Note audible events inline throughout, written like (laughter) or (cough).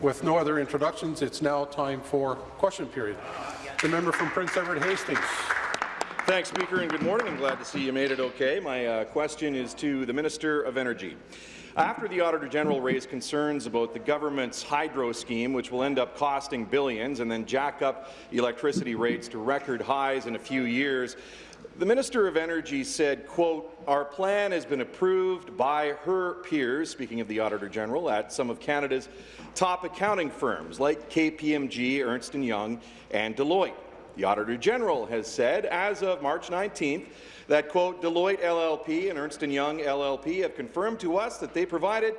With no other introductions, it's now time for question period. The member from Prince Edward Hastings. Thanks, Speaker, and good morning. I'm glad to see you made it okay. My uh, question is to the Minister of Energy. After the Auditor General raised concerns about the government's hydro scheme, which will end up costing billions and then jack up electricity rates to record highs in a few years, the Minister of Energy said, quote, our plan has been approved by her peers, speaking of the Auditor General, at some of Canada's top accounting firms like KPMG, Ernst & Young and Deloitte. The Auditor General has said, as of March 19th, that, quote, Deloitte LLP and Ernst & Young LLP have confirmed to us that they provided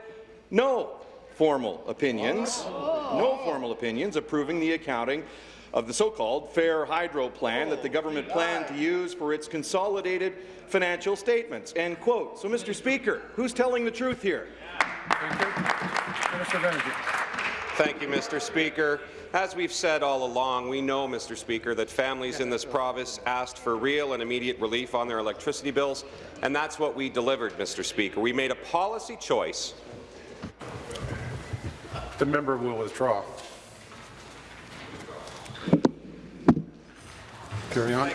no formal opinions, no formal opinions approving the accounting of the so-called Fair Hydro Plan that the government planned to use for its consolidated financial statements. End quote. So, Mr. Speaker, who's telling the truth here? Thank you. Minister of Energy. Thank you, Mr. Speaker. As we've said all along, we know, Mr. Speaker, that families in this province asked for real and immediate relief on their electricity bills, and that's what we delivered, Mr. Speaker. We made a policy choice. The member will withdraw. Carry on.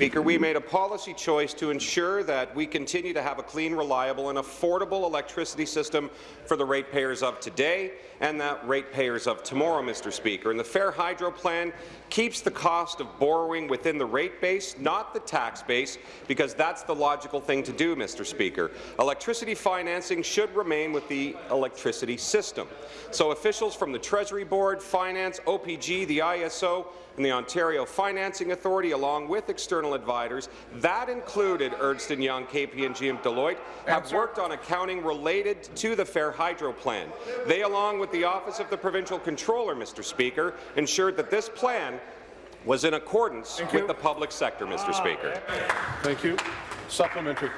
Speaker, we made a policy choice to ensure that we continue to have a clean, reliable and affordable electricity system for the ratepayers of today and the ratepayers of tomorrow, Mr. Speaker. And the Fair Hydro Plan keeps the cost of borrowing within the rate base, not the tax base, because that's the logical thing to do, Mr. Speaker. Electricity financing should remain with the electricity system. So officials from the Treasury Board, Finance, OPG, the ISO, and the Ontario Financing Authority, along with external advisors, that included Ernst & Young, KPMG and Deloitte, have worked on accounting related to the Fair Hydro Plan. They, along with the Office of the Provincial Controller, Mr. Speaker, ensured that this plan was in accordance with the public sector, Mr. Ah, Speaker. Thank you. Supplementary.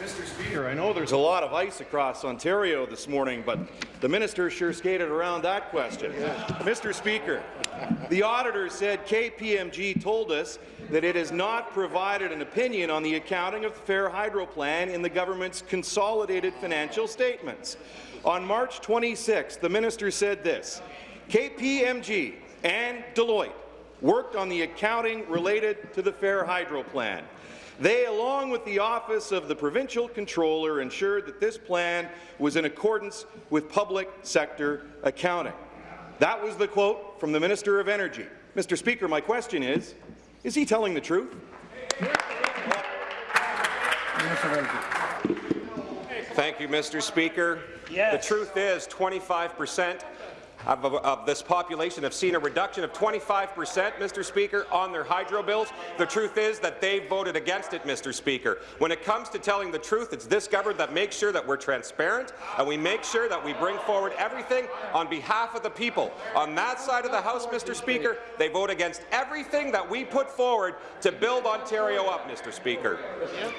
Mr. Speaker, I know there's a lot of ice across Ontario this morning, but the minister sure skated around that question. Mr. Speaker, the auditor said KPMG told us that it has not provided an opinion on the accounting of the Fair Hydro Plan in the government's consolidated financial statements. On March 26, the minister said this, KPMG and Deloitte worked on the accounting related to the Fair Hydro Plan. They, along with the Office of the Provincial Controller, ensured that this plan was in accordance with public sector accounting. That was the quote from the Minister of Energy. Mr. Speaker, my question is, is he telling the truth? Minister of Energy. Thank you, Mr. Speaker. Yes. The truth is 25 percent of, of, of, this population have seen a reduction of 25 percent, Mr. Speaker, on their hydro bills. The truth is that they voted against it, Mr. Speaker. When it comes to telling the truth, it's this government that makes sure that we're transparent and we make sure that we bring forward everything on behalf of the people. On that side of the House, Mr. Speaker, they vote against everything that we put forward to build Ontario up, Mr. Speaker.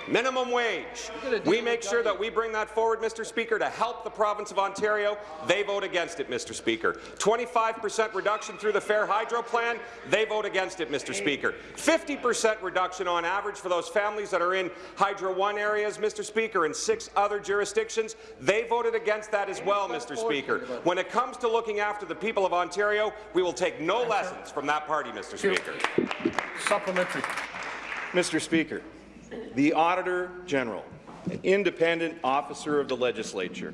Minimum wage. We make sure that we bring that forward, Mr. Speaker, to help the province of Ontario. They vote against it, Mr. Speaker. 25% reduction through the Fair Hydro Plan, they vote against it, Mr. Speaker. 50% reduction on average for those families that are in Hydro One areas, Mr. Speaker, and six other jurisdictions, they voted against that as well, Mr. Speaker. When it comes to looking after the people of Ontario, we will take no lessons from that party, Mr. Speaker. Supplementary. Mr. Speaker, the Auditor General, an independent officer of the legislature,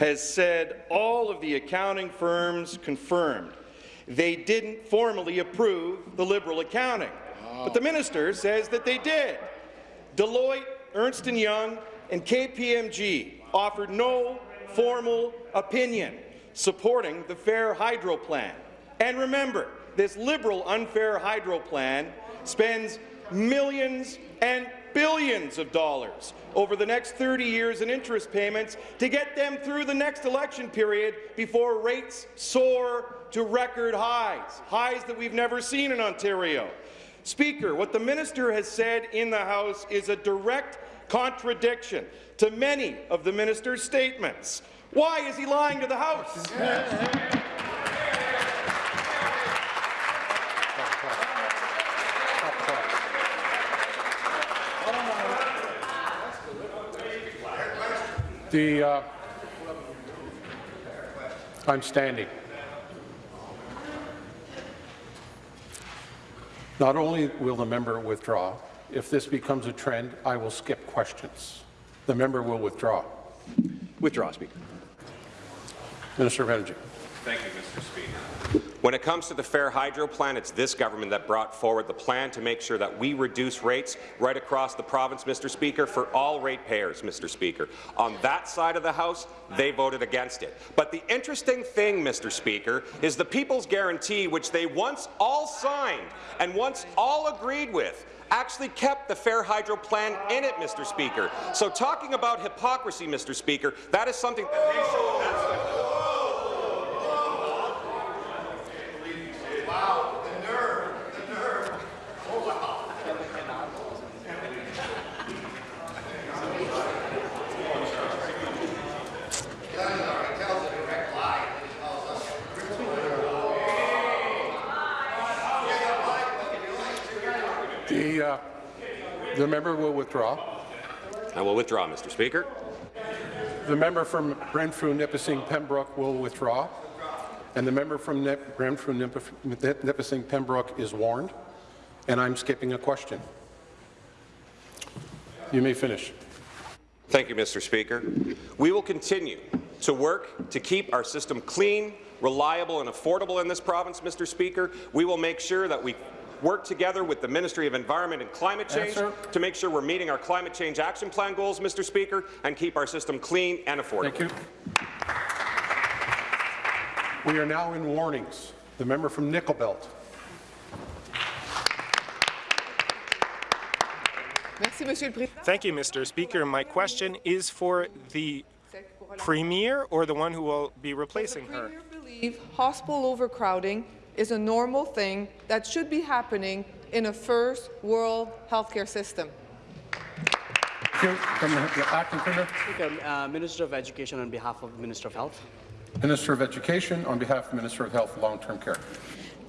has said all of the accounting firms confirmed they didn't formally approve the Liberal accounting. But the minister says that they did. Deloitte, Ernst & Young, and KPMG offered no formal opinion supporting the Fair Hydro Plan. And remember, this Liberal unfair hydro plan spends millions and billions of dollars over the next 30 years in interest payments to get them through the next election period before rates soar to record highs, highs that we've never seen in Ontario. Speaker, what the minister has said in the House is a direct contradiction to many of the minister's statements. Why is he lying to the House? (laughs) The, uh, I'm standing. Not only will the member withdraw, if this becomes a trend, I will skip questions. The member will withdraw. Withdraw, Speaker. Minister of Energy. Thank you, Mr. Speaker. When it comes to the Fair Hydro plan, it's this government that brought forward the plan to make sure that we reduce rates right across the province, Mr. Speaker, for all ratepayers, Mr. Speaker. On that side of the House, they voted against it. But the interesting thing, Mr. Speaker, is the People's Guarantee, which they once all signed and once all agreed with, actually kept the Fair Hydro plan in it, Mr. Speaker. So talking about hypocrisy, Mr. Speaker, that is something that they. That's The, uh, the member will withdraw. I will withdraw, Mr. Speaker. The member from Renfrew, Nipissing, Pembroke will withdraw. And the member from Nip Renfrew-Nipissing-Pembroke is warned. And I'm skipping a question. You may finish. Thank you, Mr. Speaker. We will continue to work to keep our system clean, reliable and affordable in this province, Mr. Speaker. We will make sure that we work together with the Ministry of Environment and Climate Change Answer. to make sure we're meeting our climate change action plan goals, Mr. Speaker, and keep our system clean and affordable. Thank you. We are now in warnings. The member from Nickel Belt. Merci, Monsieur le Président. Thank you, Mr. Speaker. My question is for the Premier or the one who will be replacing The her? Premier believe hospital overcrowding is a normal thing that should be happening in a first world healthcare system. Thank you. From the the acting premier. Speaker, uh, Minister of Education on behalf of the Minister of Health. Minister of Education, on behalf of the Minister of Health and Long-Term Care.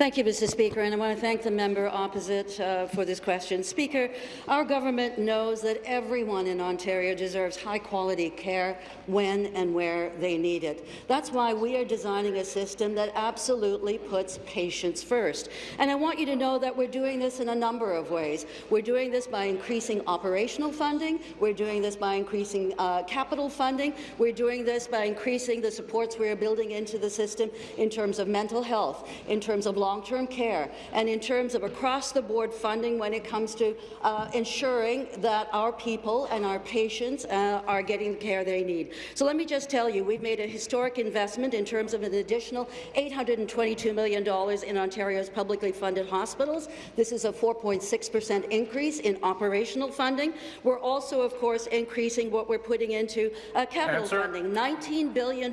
Thank you, Mr. Speaker, and I want to thank the member opposite uh, for this question. Speaker, our government knows that everyone in Ontario deserves high-quality care when and where they need it. That's why we are designing a system that absolutely puts patients first. And I want you to know that we're doing this in a number of ways. We're doing this by increasing operational funding. We're doing this by increasing uh, capital funding. We're doing this by increasing the supports we are building into the system in terms of mental health, in terms of long-term care, and in terms of across-the-board funding when it comes to uh, ensuring that our people and our patients uh, are getting the care they need. So let me just tell you, we've made a historic investment in terms of an additional $822 million in Ontario's publicly funded hospitals. This is a 4.6 per cent increase in operational funding. We're also, of course, increasing what we're putting into uh, capital Answer. funding, $19 billion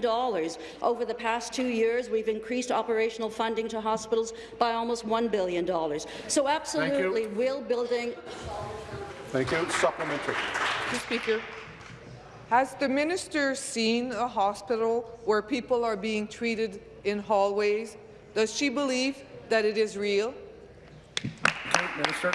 over the past two years. We've increased operational funding to hospitals by almost $1 billion. So absolutely, we're building Thank you. Supplementary. Mr. Speaker, has the minister seen a hospital where people are being treated in hallways? Does she believe that it is real? Okay, Minister.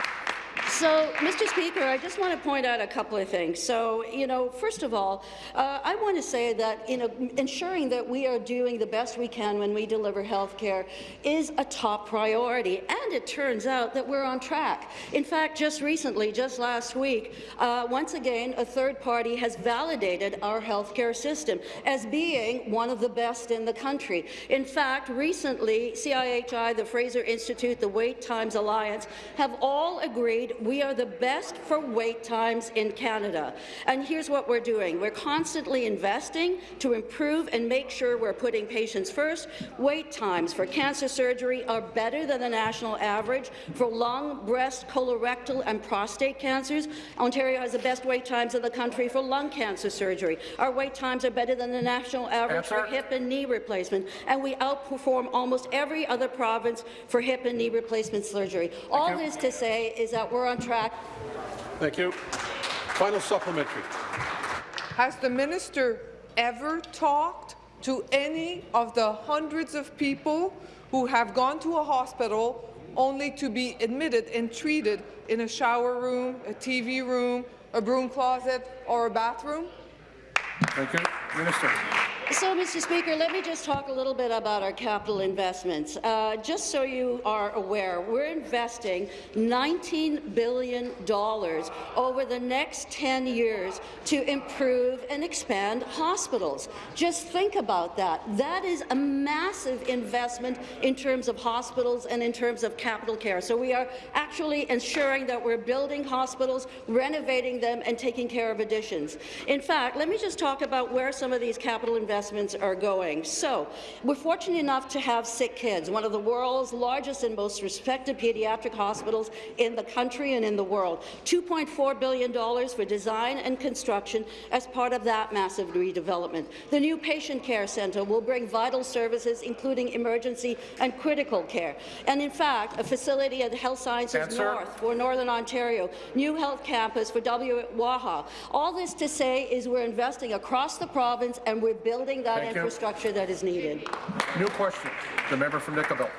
So, Mr. Speaker, I just want to point out a couple of things. So, you know, first of all, uh, I want to say that you know, ensuring that we are doing the best we can when we deliver health care is a top priority, and it turns out that we're on track. In fact, just recently, just last week, uh, once again, a third party has validated our health care system as being one of the best in the country. In fact, recently, CIHI, the Fraser Institute, the Wait Times Alliance have all agreed we are the best for wait times in Canada. And here's what we're doing. We're constantly investing to improve and make sure we're putting patients first. Wait times for cancer surgery are better than the national average. For lung, breast, colorectal and prostate cancers, Ontario has the best wait times in the country for lung cancer surgery. Our wait times are better than the national average for hip and knee replacement, and we outperform almost every other province for hip and knee replacement surgery. All this to say is that we're on track. Thank you. Final supplementary. Has the minister ever talked to any of the hundreds of people who have gone to a hospital only to be admitted and treated in a shower room, a TV room, a broom closet, or a bathroom? Thank you. Minister. So, Mr. Speaker, let me just talk a little bit about our capital investments. Uh, just so you are aware, we're investing $19 billion over the next 10 years to improve and expand hospitals. Just think about that. That is a massive investment in terms of hospitals and in terms of capital care. So we are actually ensuring that we're building hospitals, renovating them, and taking care of additions. In fact, let me just talk about where some of these capital investments are going. So, we're fortunate enough to have Sick Kids, one of the world's largest and most respected pediatric hospitals in the country and in the world. $2.4 billion for design and construction as part of that massive redevelopment. The new patient care centre will bring vital services, including emergency and critical care. And in fact, a facility at Health Sciences Answer. North for Northern Ontario, new health campus for WWAHA. All this to say is we're investing across the province and we're building that Thank you. infrastructure that is needed. New question. The member from Nickel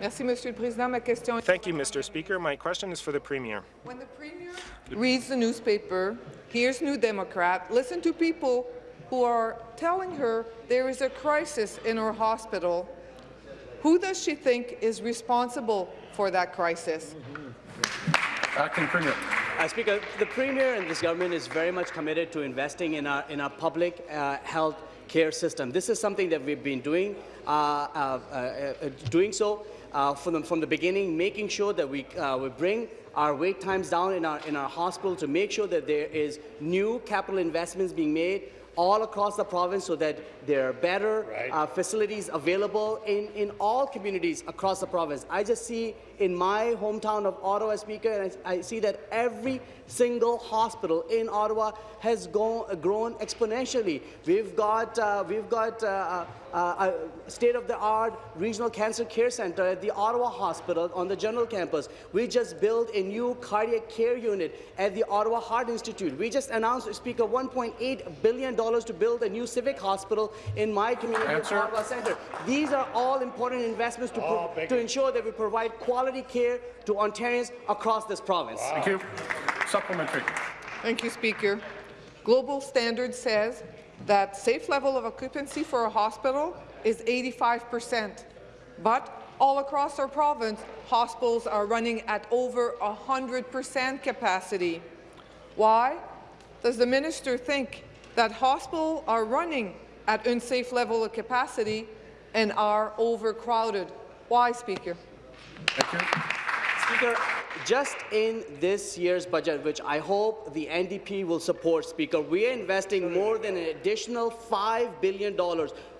Merci, Monsieur le Président. Ma question Thank you, Mr. Speaker. My question is for the Premier. When the Premier reads the newspaper, hears New Democrat, listen to people who are telling her there is a crisis in her hospital, who does she think is responsible for that crisis? Acting Premier. Uh, Speaker, the Premier and this government is very much committed to investing in our, in our public uh, health care system. This is something that we've been doing, uh, uh, uh, doing so from, the, from the beginning, making sure that we, we bring our wait times down in our, in our hospital to make sure that there is new capital investments being made all across the province so that there are better uh, facilities available in, in all communities across the province. I just see in my hometown of Ottawa, Speaker, and I, I see that every single hospital in Ottawa has gone, grown exponentially. We've got, uh, we've got uh, uh, a state-of-the-art regional cancer care center at the Ottawa Hospital on the general campus. We just built a new cardiac care unit at the Ottawa Heart Institute. We just announced, Speaker, $1.8 billion to build a new civic hospital in my community Answer. of Ottawa Centre. These are all important investments to, pro- to ensure that we provide quality care to Ontarians across this province. Thank you. Supplementary. Thank you, Speaker. Global Standard says that safe level of occupancy for a hospital is 85 percent, but all across our province, hospitals are running at over 100 percent capacity. Why does the minister think that hospitals are running at unsafe level of capacity and are overcrowded? Why, Speaker? Thank you. Speaker, just in this year's budget, which I hope the NDP will support, Speaker, we are investing more than an additional $5 billion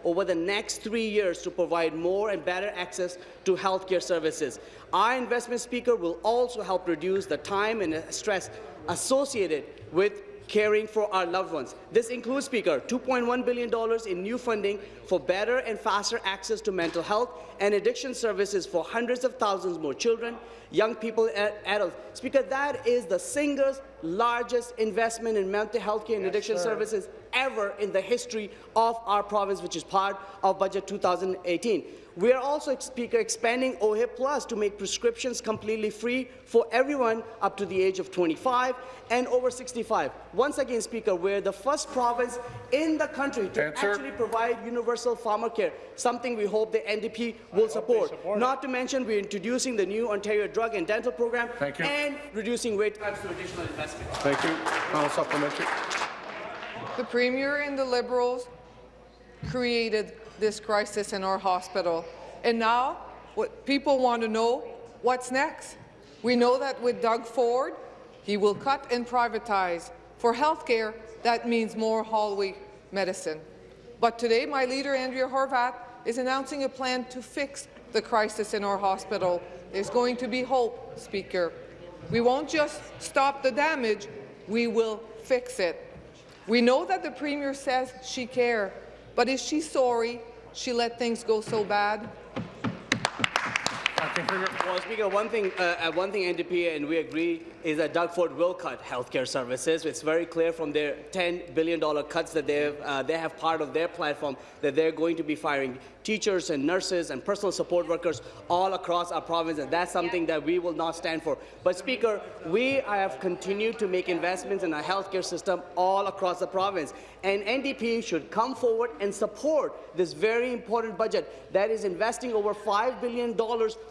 over the next three years to provide more and better access to healthcare services. Our investment, Speaker, will also help reduce the time and stress associated with caring for our loved ones. This includes, Speaker, $2.1 billion in new funding for better and faster access to mental health and addiction services for hundreds of thousands more children, young people, and adults. Speaker, that is the single largest investment in mental health care and addiction services ever in the history of our province, which is part of Budget 2018. We are also, Speaker, expanding OHIP Plus to make prescriptions completely free for everyone up to the age of 25 and over 65. Once again, Speaker, we're the first province in the country to Answer. actually provide universal pharmacare, something we hope the NDP will support. Not to mention, we're introducing the new Ontario Drug and Dental Program Thank you. and reducing wait times through additional investment. Thank you. Final supplementary. The Premier and the Liberals created this crisis in our hospital. And now, what people want to know, what's next? We know that with Doug Ford, he will cut and privatize. For healthcare, that means more hallway medicine. But today, my leader, Andrea Horwath, is announcing a plan to fix the crisis in our hospital. There's going to be hope, Speaker. We won't just stop the damage, we will fix it. We know that the Premier says she cares, but is she sorry she let things go so bad? Well, Speaker, one thing, uh, uh, one thing NDP and we agree is that Doug Ford will cut healthcare services. It's very clear from their $10 billion cuts that they have, uh, they have part of their platform that they're going to be firing teachers and nurses and personal support workers all across our province, and that's something that we will not stand for. But Speaker, we have continued to make investments in our healthcare system all across the province, and NDP should come forward and support this very important budget that is investing over $5 billion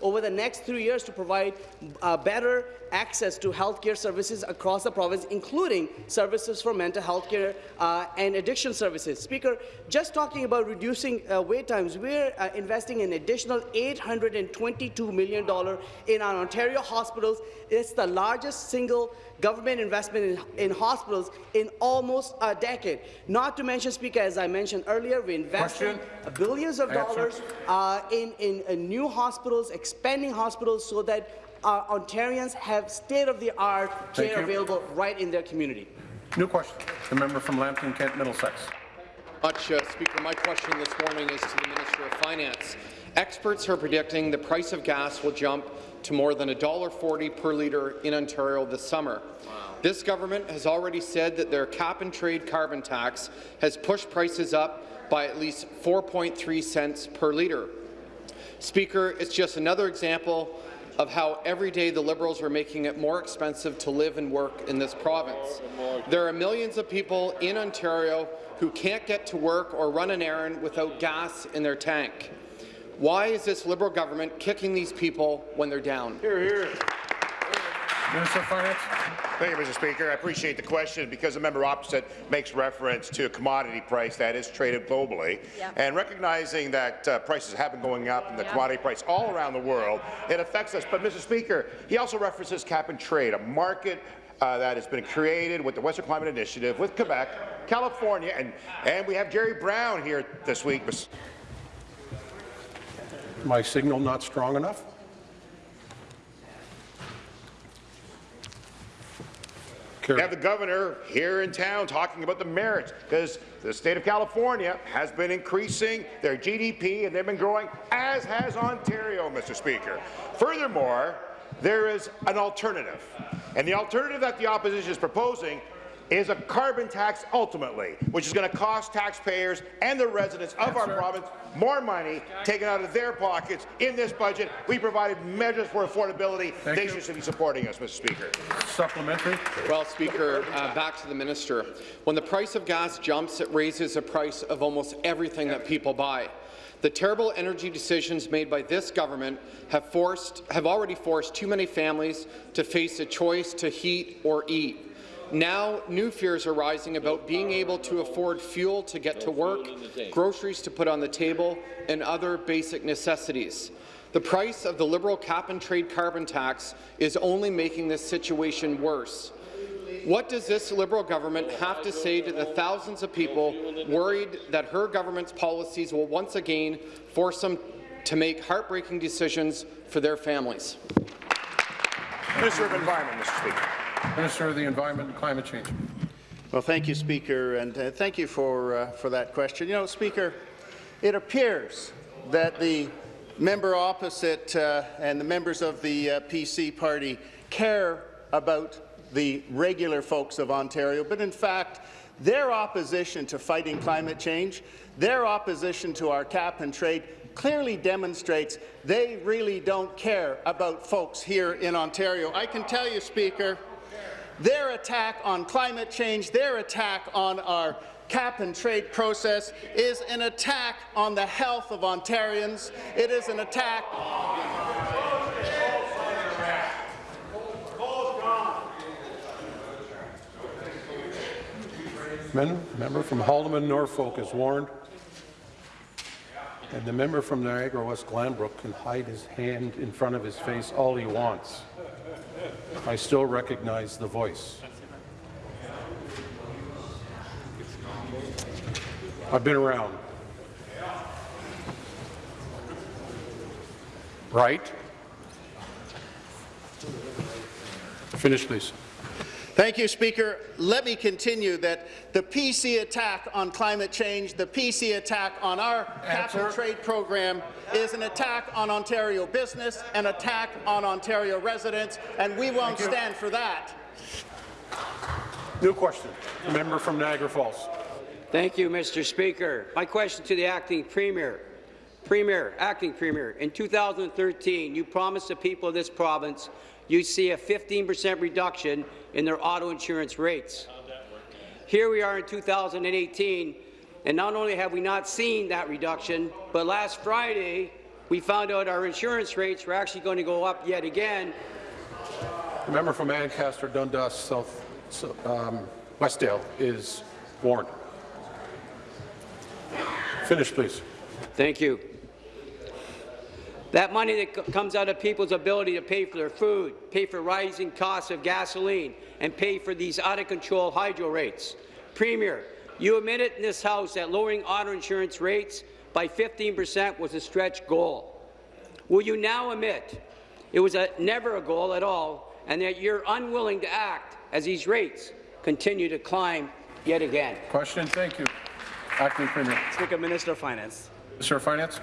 over the next three years to provide uh, better access to healthcare services across the province, including services for mental health care uh, and addiction services. Speaker, just talking about reducing uh, wait times, we're uh, investing an additional $822 million in our Ontario hospitals. It's the largest single government investment in, in hospitals in almost a decade. Not to mention, Speaker, as I mentioned earlier, we invested billions of Answer. dollars uh, in, in, in new hospitals, expanding hospitals so that uh, Ontarians have state-of-the-art care you. available right in their community. New question. The member from Lambton Kent Middlesex. much, uh, Speaker. My question this morning is to the Minister of Finance. Experts are predicting the price of gas will jump to more than $1.40 per litre in Ontario this summer. This government has already said that their cap-and-trade carbon tax has pushed prices up by at least 4.3 cents per litre. Speaker, it's just another example of how every day the Liberals are making it more expensive to live and work in this province. There are millions of people in Ontario who can't get to work or run an errand without gas in their tank. Why is this Liberal government kicking these people when they're down? Here, Minister of Finance. Thank you, Mr. Speaker. I appreciate the question because the member opposite makes reference to a commodity price that is traded globally. And recognizing that uh, prices have been going up and the commodity price all around the world, it affects us. But, Mr. Speaker, he also references cap and trade, a market uh, that has been created with the Western Climate Initiative, with Quebec, California, and, and we have Jerry Brown here this week. My signal not strong enough? We Carry. have the governor here in town talking about the merits because the state of California has been increasing their GDP and they've been growing, as has Ontario, Mr. Speaker. Furthermore, there is an alternative. And the alternative that the opposition is proposing is a carbon tax ultimately, which is going to cost taxpayers and the residents of our province more money taken out of their pockets in this budget. We provided measures for affordability. Thank they you. should be supporting us, Mr. Speaker. Supplementary. Well, Speaker, uh, back to the minister. When the price of gas jumps, it raises the price of almost everything that people buy. The terrible energy decisions made by this government have, forced, have already forced too many families to face a choice to heat or eat. Now, new fears are rising about being able to afford fuel to get to work, groceries to put on the table, and other basic necessities. The price of the Liberal cap-and-trade carbon tax is only making this situation worse. What does this Liberal government have to say to the thousands of people worried that her government's policies will once again force them to make heartbreaking decisions for their families? Minister of Environment, Mr. Speaker. Minister of the Environment and Climate Change. Well, thank you, Speaker, and uh, thank you for, uh, for that question. You know, Speaker, it appears that the member opposite uh, and the members of the uh, PC party care about the regular folks of Ontario, but in fact, their opposition to fighting climate change, their opposition to our cap and trade clearly demonstrates they really don't care about folks here in Ontario. I can tell you, Speaker, their attack on climate change, their attack on our cap and trade process is an attack on the health of Ontarians. It is an attack member from Haldimand Norfolk is warned. And the member from Niagara West Glanbrook can hide his hand in front of his face all he wants. I still recognize the voice. I've been around. Right? Finish, please. Thank you, Speaker. Let me continue that the PC attack on climate change, the PC attack on our cap and trade program is an attack on Ontario business, an attack on Ontario residents, and we won't stand for that. New question. The member from Niagara Falls. Thank you, Mr. Speaker. My question to the acting premier. Premier, acting premier, in 2013, you promised the people of this province you'd see a 15% reduction in their auto insurance rates. Here we are in 2018, and not only have we not seen that reduction, but last Friday we found out our insurance rates were actually going to go up yet again. The member from Ancaster, Dundas, South, um, Westdale is warned. Finish, please. Thank you. That money that comes out of people's ability to pay for their food, pay for rising costs of gasoline, and pay for these out-of-control hydro rates. Premier, you admitted in this House that lowering auto insurance rates by 15 percent was a stretch goal. Will you now admit it was a, never a goal at all, and that you're unwilling to act as these rates continue to climb yet again? Question. Thank you. Acting Premier. Speaker, Minister of Finance. Minister of Finance.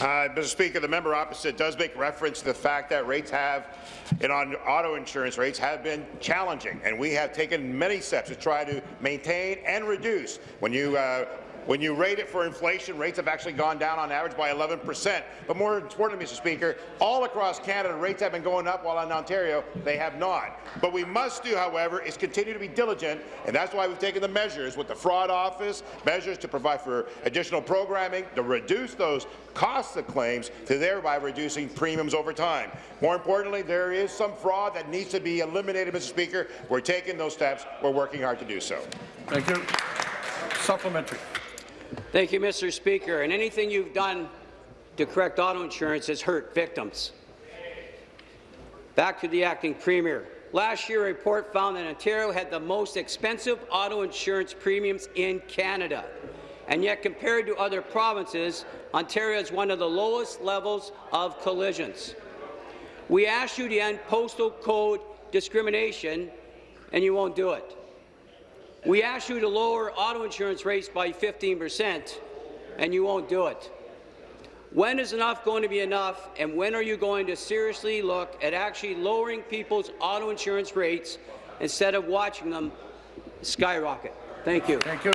Uh, Mr. Speaker, the member opposite does make reference to the fact that rates have, and on auto insurance rates have been challenging, and we have taken many steps to try to maintain and reduce. When you uh, when you rate it for inflation, rates have actually gone down on average by 11 percent. But more importantly, Mr. Speaker, all across Canada, rates have been going up, while in Ontario, they have not. But we must do, however, is continue to be diligent, and that's why we've taken the measures with the Fraud Office, measures to provide for additional programming, to reduce those costs of claims, to thereby reducing premiums over time. More importantly, there is some fraud that needs to be eliminated, Mr. Speaker. We're taking those steps. We're working hard to do so. Thank you. Supplementary. Thank you, Mr. Speaker. And anything you've done to correct auto insurance has hurt victims. Back to the acting premier. Last year, a report found that Ontario had the most expensive auto insurance premiums in Canada. And yet, compared to other provinces, Ontario has one of the lowest levels of collisions. We asked you to end postal code discrimination, and you won't do it. We asked you to lower auto insurance rates by 15 percent, and you won't do it. When is enough going to be enough, and when are you going to seriously look at actually lowering people's auto insurance rates instead of watching them skyrocket? Thank you. Thank you.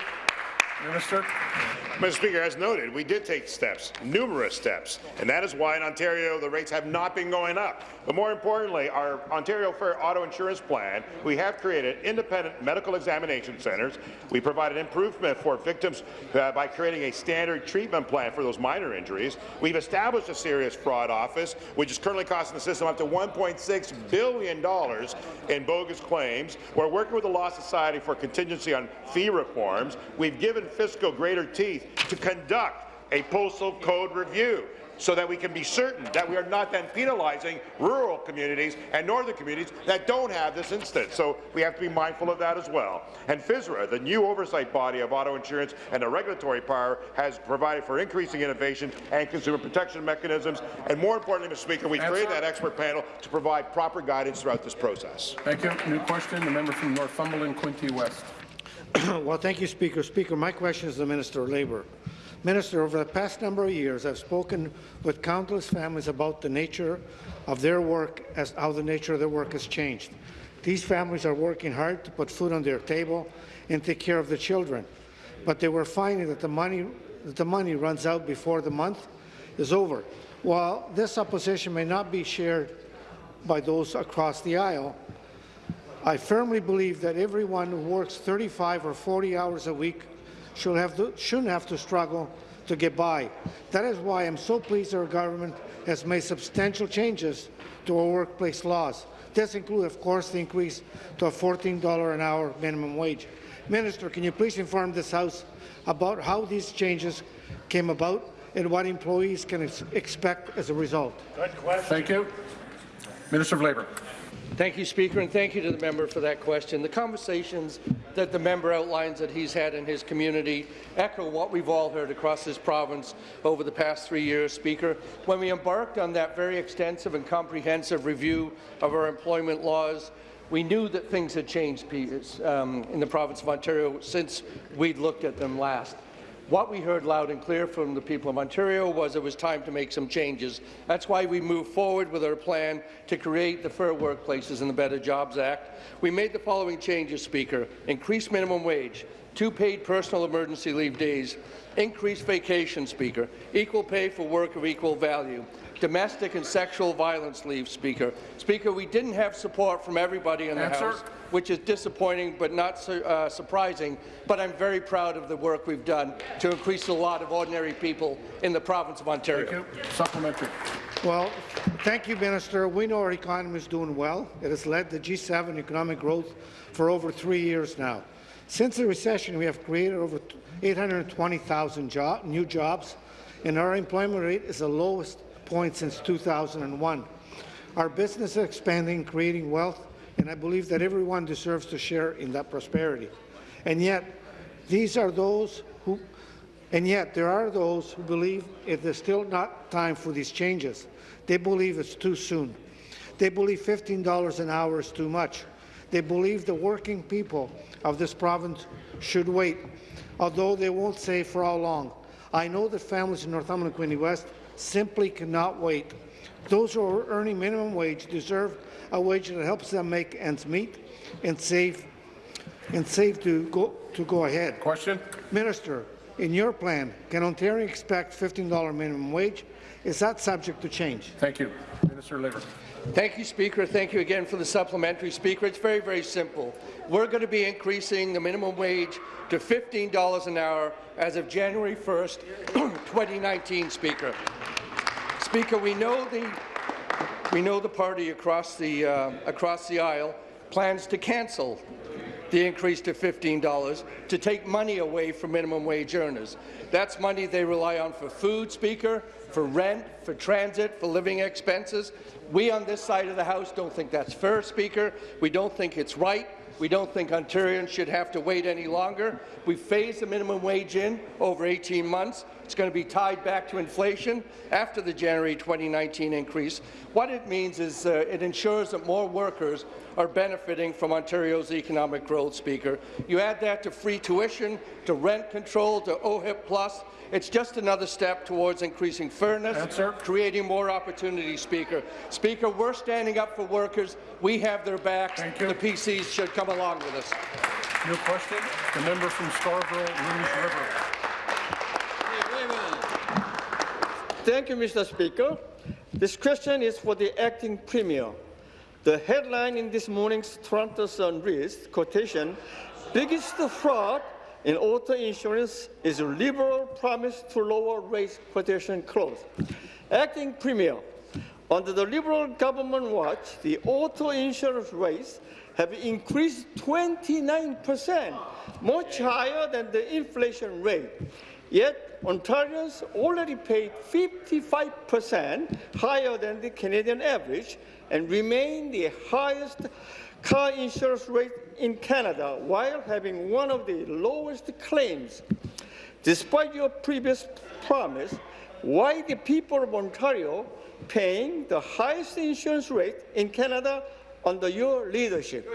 Minister. Mr. Speaker, as noted, we did take steps, numerous steps, and that is why in Ontario the rates have not been going up. But more importantly, our Ontario Fair Auto Insurance Plan, we have created independent medical examination centres. We provided improvement for victims uh, by creating a standard treatment plan for those minor injuries. We've established a serious fraud office, which is currently costing the system up to $1.6 billion in bogus claims. We're working with the Law Society for contingency on fee reforms. We've given FSCO greater teeth to conduct a postal code review so that we can be certain that we are not then penalizing rural communities and northern communities that don't have this instance. So we have to be mindful of that as well. And FISRA, the new oversight body of auto insurance and the regulatory power, has provided for increasing innovation and consumer protection mechanisms. And more importantly, Mr. Speaker, we created that expert panel to provide proper guidance throughout this process. Thank you. New question. The member from Northumberland, Quinte West. (clears throat) Well, thank you, Speaker. Speaker, my question is to the Minister of Labour. Minister, over the past number of years, I've spoken with countless families about the nature of their work, as how the nature of their work has changed. These families are working hard to put food on their table and take care of the children, but they were finding that the money, that the money runs out before the month is over. While this opposition may not be shared by those across the aisle, I firmly believe that everyone who works 35 or 40 hours a week should have to, shouldn't have to struggle to get by. That is why I'm so pleased our government has made substantial changes to our workplace laws. This includes, of course, the increase to a $14 an hour minimum wage. Minister, can you please inform this House about how these changes came about and what employees can ex expect as a result? Good question. Thank you. Minister of Labour. Thank you, Speaker, and thank you to the member for that question. The conversations that the member outlines that he's had in his community echo what we've all heard across this province over the past three years, Speaker. When we embarked on that very extensive and comprehensive review of our employment laws, We knew that things had changed um, in the province of Ontario since we'd looked at them last. What we heard loud and clear from the people of Ontario was it was time to make some changes. That's why we moved forward with our plan to create the Fair Workplaces and the Better Jobs Act. We made the following changes, Speaker. Increased minimum wage, two paid personal emergency leave days, increased vacation, Speaker, equal pay for work of equal value, domestic and sexual violence leave, Speaker. Speaker, we didn't have support from everybody in the Answer. House, which is disappointing but not su uh, surprising, but I'm very proud of the work we've done to increase the lot of ordinary people in the province of Ontario. Thank you. Supplementary. Well, thank you, Minister. We know our economy is doing well. It has led the G7 economic growth for over three years now. Since the recession, we have created over 820,000 job, new jobs, and our employment rate is the lowest point since 2001. Our business is expanding, creating wealth, and I believe that everyone deserves to share in that prosperity. And yet, these are those who, and yet there are those who believe it is still not time for these changes. They believe it's too soon. They believe $15 an hour is too much. They believe the working people of this province should wait, although they won't say for how long. I know that families in Northumberland Quinte West simply cannot wait. Those who are earning minimum wage deserve a wage that helps them make ends meet and save and save to go to go ahead. Question. Minister, in your plan, can Ontario expect $15 minimum wage? Is that subject to change? Thank you. Minister Labour. Thank you, Speaker. Thank you again for the supplementary, Speaker. It's very, very simple. We're going to be increasing the minimum wage to $15 an hour as of January 1st, (clears throat) 2019, Speaker. Speaker, we know the we know the party across the uh, across the aisle plans to cancel the increase to $15 to take money away from minimum wage earners. That's money they rely on for food, Speaker, for rent, for transit, for living expenses. We on this side of the House don't think that's fair, Speaker. We don't think it's right. We don't think Ontarians should have to wait any longer. We phased the minimum wage in over 18 months. It's going to be tied back to inflation after the January 2019 increase. What it means is uh, it ensures that more workers are benefiting from Ontario's economic growth, Speaker. You add that to free tuition, to rent control, to OHIP Plus, it's just another step towards increasing fairness, Answer. creating more opportunities, Speaker. Speaker, we're standing up for workers. We have their backs. The PCs should come along with us. New question. The member from Scarborough, Rouge River. Thank you, Mr. Speaker. This question is for the acting premier. The headline in this morning's Toronto Sun reads, quotation, biggest fraud in auto insurance is a liberal promise to lower rates quotation close. Acting Premier, under the Liberal government watch, the auto insurance rates have increased 29 percent, much higher than the inflation rate. Yet Ontarians already paid 55 percent higher than the Canadian average and remain the highest car insurance rate in Canada while having one of the lowest claims. Despite your previous promise, why the people of Ontario paying the highest insurance rate in Canada under your leadership?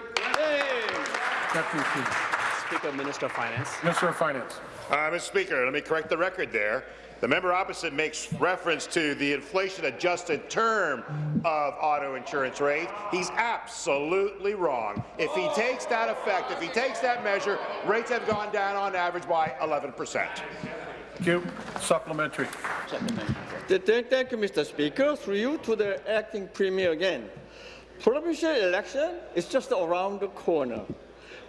Speaker, Minister of Finance. Minister of Finance. Uh, Mr. Speaker, let me correct the record there. The member opposite makes reference to the inflation-adjusted term of auto insurance rate. He's absolutely wrong. If he takes that effect, if he takes that measure, rates have gone down on average by 11 percent. Thank you. Supplementary. Thank you, Mr. Speaker. Through you to the acting premier again. Provincial election is just around the corner.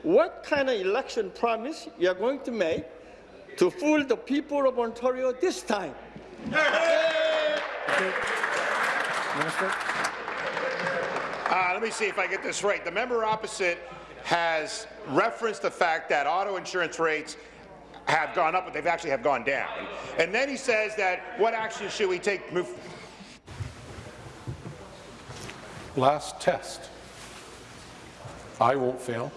What kind of election promise you are going to make to fool the people of Ontario this time. Minister. Uh, let me see if I get this right. The member opposite has referenced the fact that auto insurance rates have gone up, but they've actually have gone down. And then he says that what action should we take? Move Last test. I won't fail.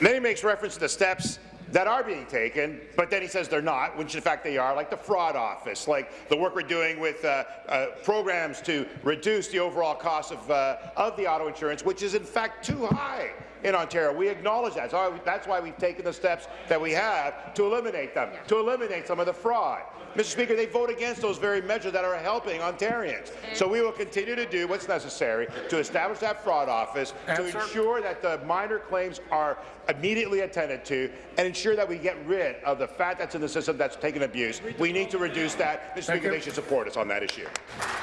Then he makes reference to the steps that are being taken, but then he says they're not, which in fact they are, like the fraud office, like the work we're doing with uh, uh, programs to reduce the overall cost of, uh, of the auto insurance, which is in fact too high in Ontario. We acknowledge that. So that's why we've taken the steps that we have to eliminate them, to eliminate some of the fraud. Mr. Speaker, they vote against those very measures that are helping Ontarians. So we will continue to do what's necessary to establish that fraud office, Answer. to ensure that the minor claims are immediately attended to, and ensure that we get rid of the fat that's in the system that's taken abuse. We need to reduce that. Mr. Speaker, you. they should support us on that issue.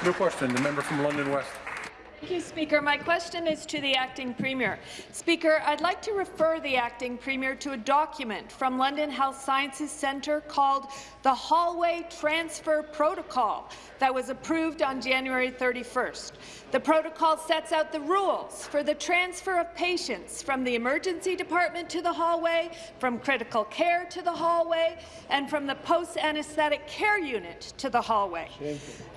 New question, the member from London West. Thank you, Speaker. My question is to the Acting Premier. Speaker, I'd like to refer the Acting Premier to a document from London Health Sciences Centre called the Hallway Transfer Protocol that was approved on January 31st. The protocol sets out the rules for the transfer of patients from the emergency department to the hallway, from critical care to the hallway, and from the post-anesthetic care unit to the hallway.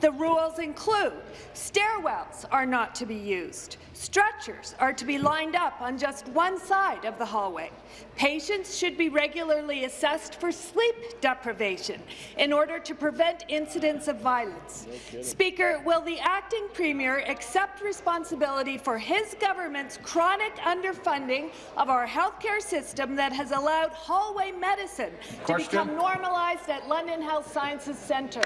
The rules include stairwells are not to be used, stretchers are to be lined up on just one side of the hallway. Patients should be regularly assessed for sleep deprivation in order to prevent incidents of violence. Speaker, will the acting premier accept responsibility for his government's chronic underfunding of our healthcare system that has allowed hallway medicine Question. to become normalized at London Health Sciences Centre?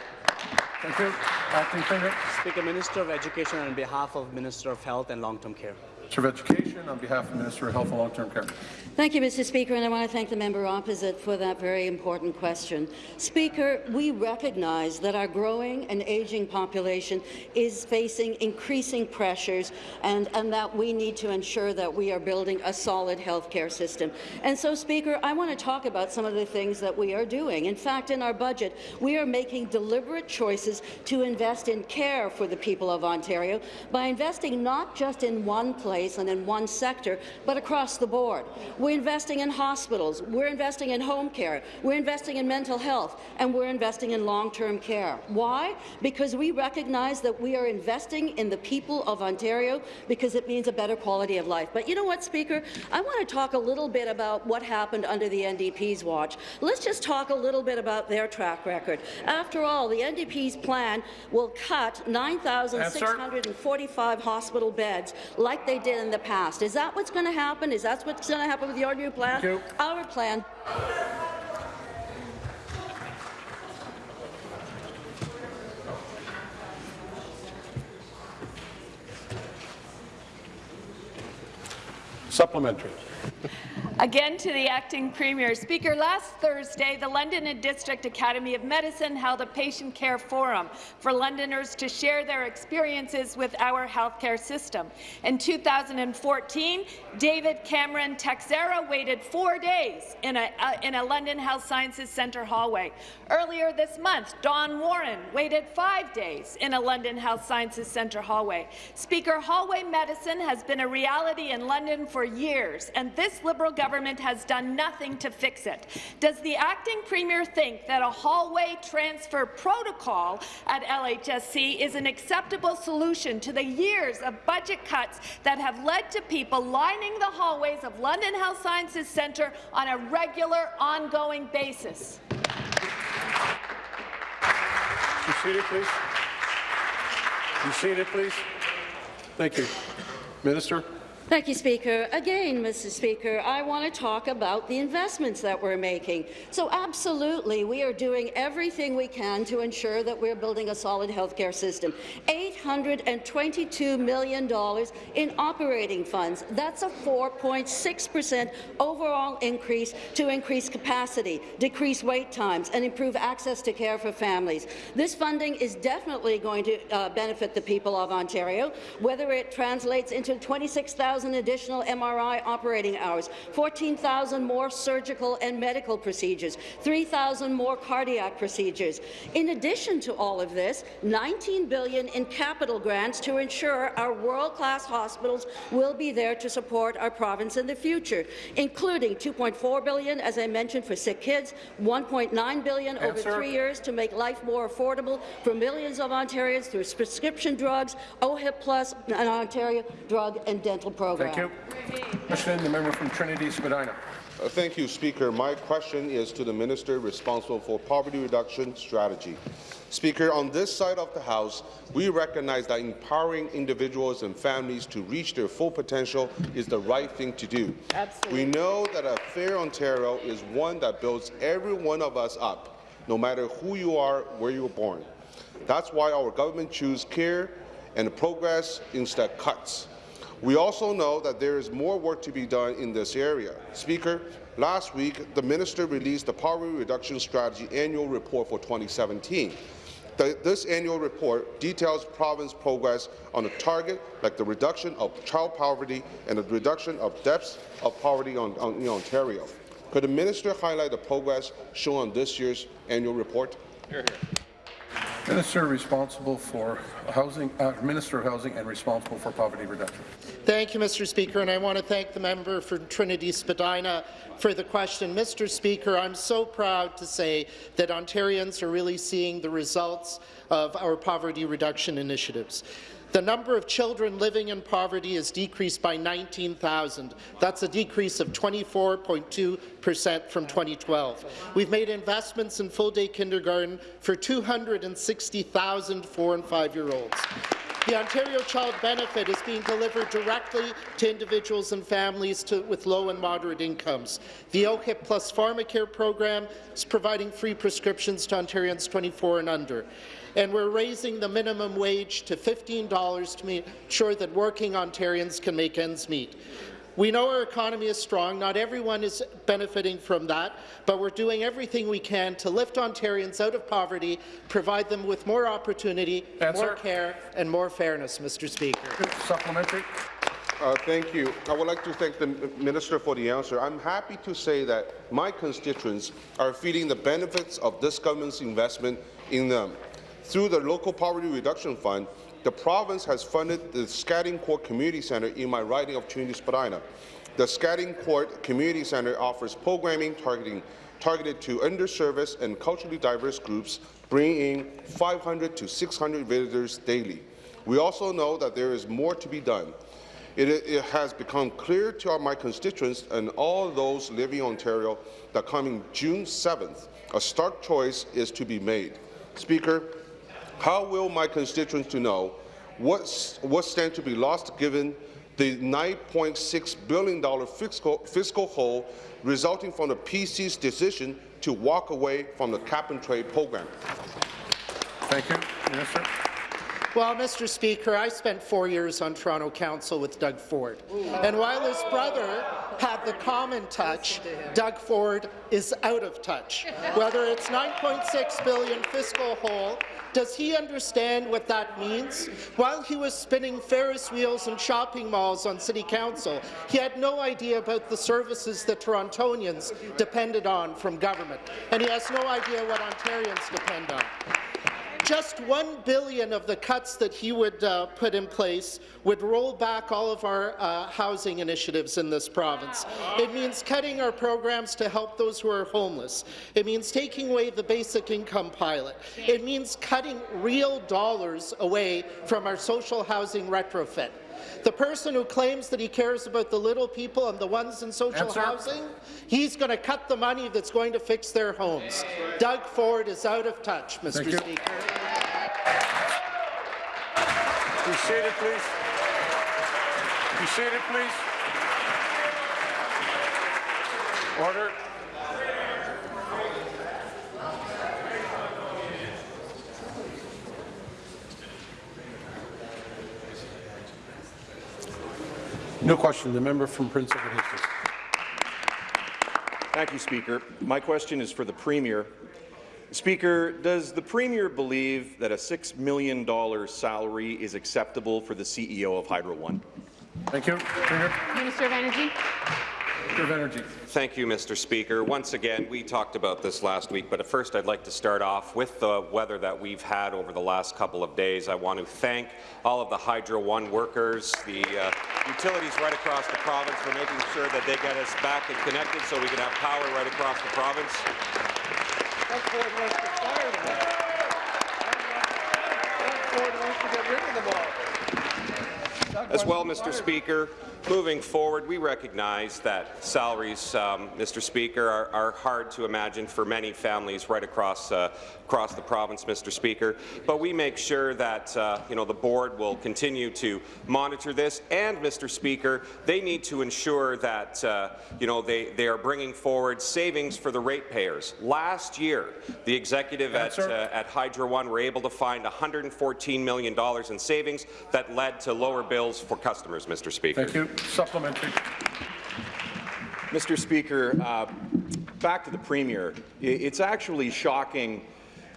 Thank you. Acting Premier. Speaker, Minister of Education on behalf of Minister of Health and Long-Term Care. Minister of Education, on behalf of Minister of Health and Long-Term Care. Thank you, Mr. Speaker, and I want to thank the member opposite for that very important question. Speaker, we recognize that our growing and aging population is facing increasing pressures and, and that we need to ensure that we are building a solid health care system. And so, Speaker, I want to talk about some of the things that we are doing. In fact, in our budget, we are making deliberate choices to invest in care for the people of Ontario by investing not just in one place and in one sector, but across the board. We're investing in hospitals, we're investing in home care, we're investing in mental health, and we're investing in long-term care. Why? Because we recognize that we are investing in the people of Ontario because it means a better quality of life. But you know what, Speaker? I want to talk a little bit about what happened under the NDP's watch. Let's just talk a little bit about their track record. After all, the NDP's plan will cut 9,645 hospital beds like they did in the past. Is that what's going to happen? Is that what's going to happen with your new plan? Our plan Supplementary. Again to the acting premier. Speaker, last Thursday, the London and District Academy of Medicine held a patient care forum for Londoners to share their experiences with our healthcare system. In 2014, David Cameron Texera waited four days in a, uh, in a London Health Sciences Centre hallway. Earlier this month, Don Warren waited five days in a London Health Sciences Centre hallway. Speaker, hallway medicine has been a reality in London for years, and this Liberal government has done nothing to fix it. Does the acting premier think that a hallway transfer protocol at LHSC is an acceptable solution to the years of budget cuts that have led to people lining the hallways of London Health Sciences Centre on a regular, ongoing basis? Be seated, please. Be seated, please. Thank you. Minister. Thank you, Speaker. Again, Mr. Speaker, I want to talk about the investments that we're making. So absolutely, we are doing everything we can to ensure that we're building a solid healthcare system. $822 million in operating funds. That's a 4.6 percent overall increase to increase capacity, decrease wait times, and improve access to care for families. This funding is definitely going to uh, benefit the people of Ontario, whether it translates into 26,000 additional MRI operating hours, 14,000 more surgical and medical procedures, 3,000 more cardiac procedures. In addition to all of this, 19 billion in capital grants to ensure our world-class hospitals will be there to support our province in the future, including 2.4 billion, as I mentioned, for sick kids, 1.9 billion over three years to make life more affordable for millions of Ontarians through prescription drugs, OHIP Plus, and Ontario Drug and Dental Program. Thank you. Question, the member from Trinity Spadina. Uh, Thank you, Speaker. My question is to the Minister responsible for poverty reduction strategy. Speaker, on this side of the House, we recognize that empowering individuals and families to reach their full potential is the right thing to do. Absolutely. We know that a fair Ontario is one that builds every one of us up, no matter who you are, where you were born. That's why our government chooses care and progress instead of cuts. We also know that there is more work to be done in this area. Speaker, last week, the minister released the Poverty Reduction Strategy Annual Report for 2017. The, this annual report details province progress on a target like the reduction of child poverty and the reduction of depths of poverty on, on, in Ontario. Could the minister highlight the progress shown on this year's annual report? Minister responsible for housing, uh, Minister of Housing and responsible for poverty reduction. Thank you, Mr. Speaker, and I want to thank the member for Trinity Spadina for the question. Mr. Speaker, I'm so proud to say that Ontarians are really seeing the results of our poverty reduction initiatives. The number of children living in poverty has decreased by 19,000. That's a decrease of 24.2 percent from 2012. We've made investments in full-day kindergarten for 260,000 four- and five-year-olds. The Ontario Child Benefit is being delivered directly to individuals and families to, with low and moderate incomes. The OHIP Plus Pharmacare program is providing free prescriptions to Ontarians 24 and under. And we're raising the minimum wage to $15 to make sure that working Ontarians can make ends meet. We know our economy is strong. Not everyone is benefiting from that, but we're doing everything we can to lift Ontarians out of poverty, provide them with more opportunity, Answer. more care, and more fairness, Mr. Speaker. Supplementary. Uh, thank you. I would like to thank the Minister for the answer. I'm happy to say that my constituents are feeling the benefits of this government's investment in them. Through the Local Poverty Reduction Fund, the province has funded the Scadding Court Community Centre in my riding of Trinity Spadina. The Scadding Court Community Centre offers programming targeting, targeted to underserviced and culturally diverse groups, bringing 500 to 600 visitors daily. We also know that there is more to be done. It, it, has become clear to my constituents and all those living in Ontario that coming June 7th, a stark choice is to be made. Speaker, how will my constituents to know what, what stands to be lost given the $9.6 billion fiscal, fiscal hole resulting from the PC's decision to walk away from the cap-and-trade program? Thank you. Minister. Well, Mr. Speaker, I spent four years on Toronto Council with Doug Ford. And while his brother had the common touch, Doug Ford is out of touch. Whether it's 9.6 billion fiscal hole, does he understand what that means? While he was spinning Ferris wheels and shopping malls on City Council, he had no idea about the services that Torontonians depended on from government. And he has no idea what Ontarians depend on. Just one billion of the cuts that he would uh, put in place would roll back all of our uh, housing initiatives in this province. It means cutting our programs to help those who are homeless. It means taking away the basic income pilot. It means cutting real dollars away from our social housing retrofit. The person who claims that he cares about the little people and the ones in social Answer. housing, he's going to cut the money that's going to fix their homes. Doug Ford is out of touch, Mr. Thank you. Speaker. Be seated, please. Be seated, please. Order. No question. The member from Prince Edward Hastings. Thank you, Speaker. My question is for the Premier. Speaker, does the Premier believe that a $6 million salary is acceptable for the CEO of Hydro One? Thank you. Premier. Minister of Energy. Minister of Energy. Thank you, Mr. Speaker. Once again, we talked about this last week, but at first I'd like to start off with the weather that we've had over the last couple of days. I want to thank all of the Hydro One workers, the uh, utilities right across the province for making sure that they get us back and connected so we can have power right across the province. Doug Ford wants to fire them all. Doug Ford wants to get rid of them all. As well, Mr. Speaker, moving forward, we recognize that salaries, um, Mr. Speaker, are, are, hard to imagine for many families right across uh, across the province, Mr. Speaker. But we make sure that uh, you know the board will continue to monitor this, and Mr. Speaker, they need to ensure that uh, you know they they are bringing forward savings for the ratepayers. Last year, the executive at uh, at Hydro One were able to find 114 million dollars in savings that led to lower bills for customers, Mr. Speaker. Thank you. Supplementary. Mr. Speaker, uh, back to the Premier. It's actually shocking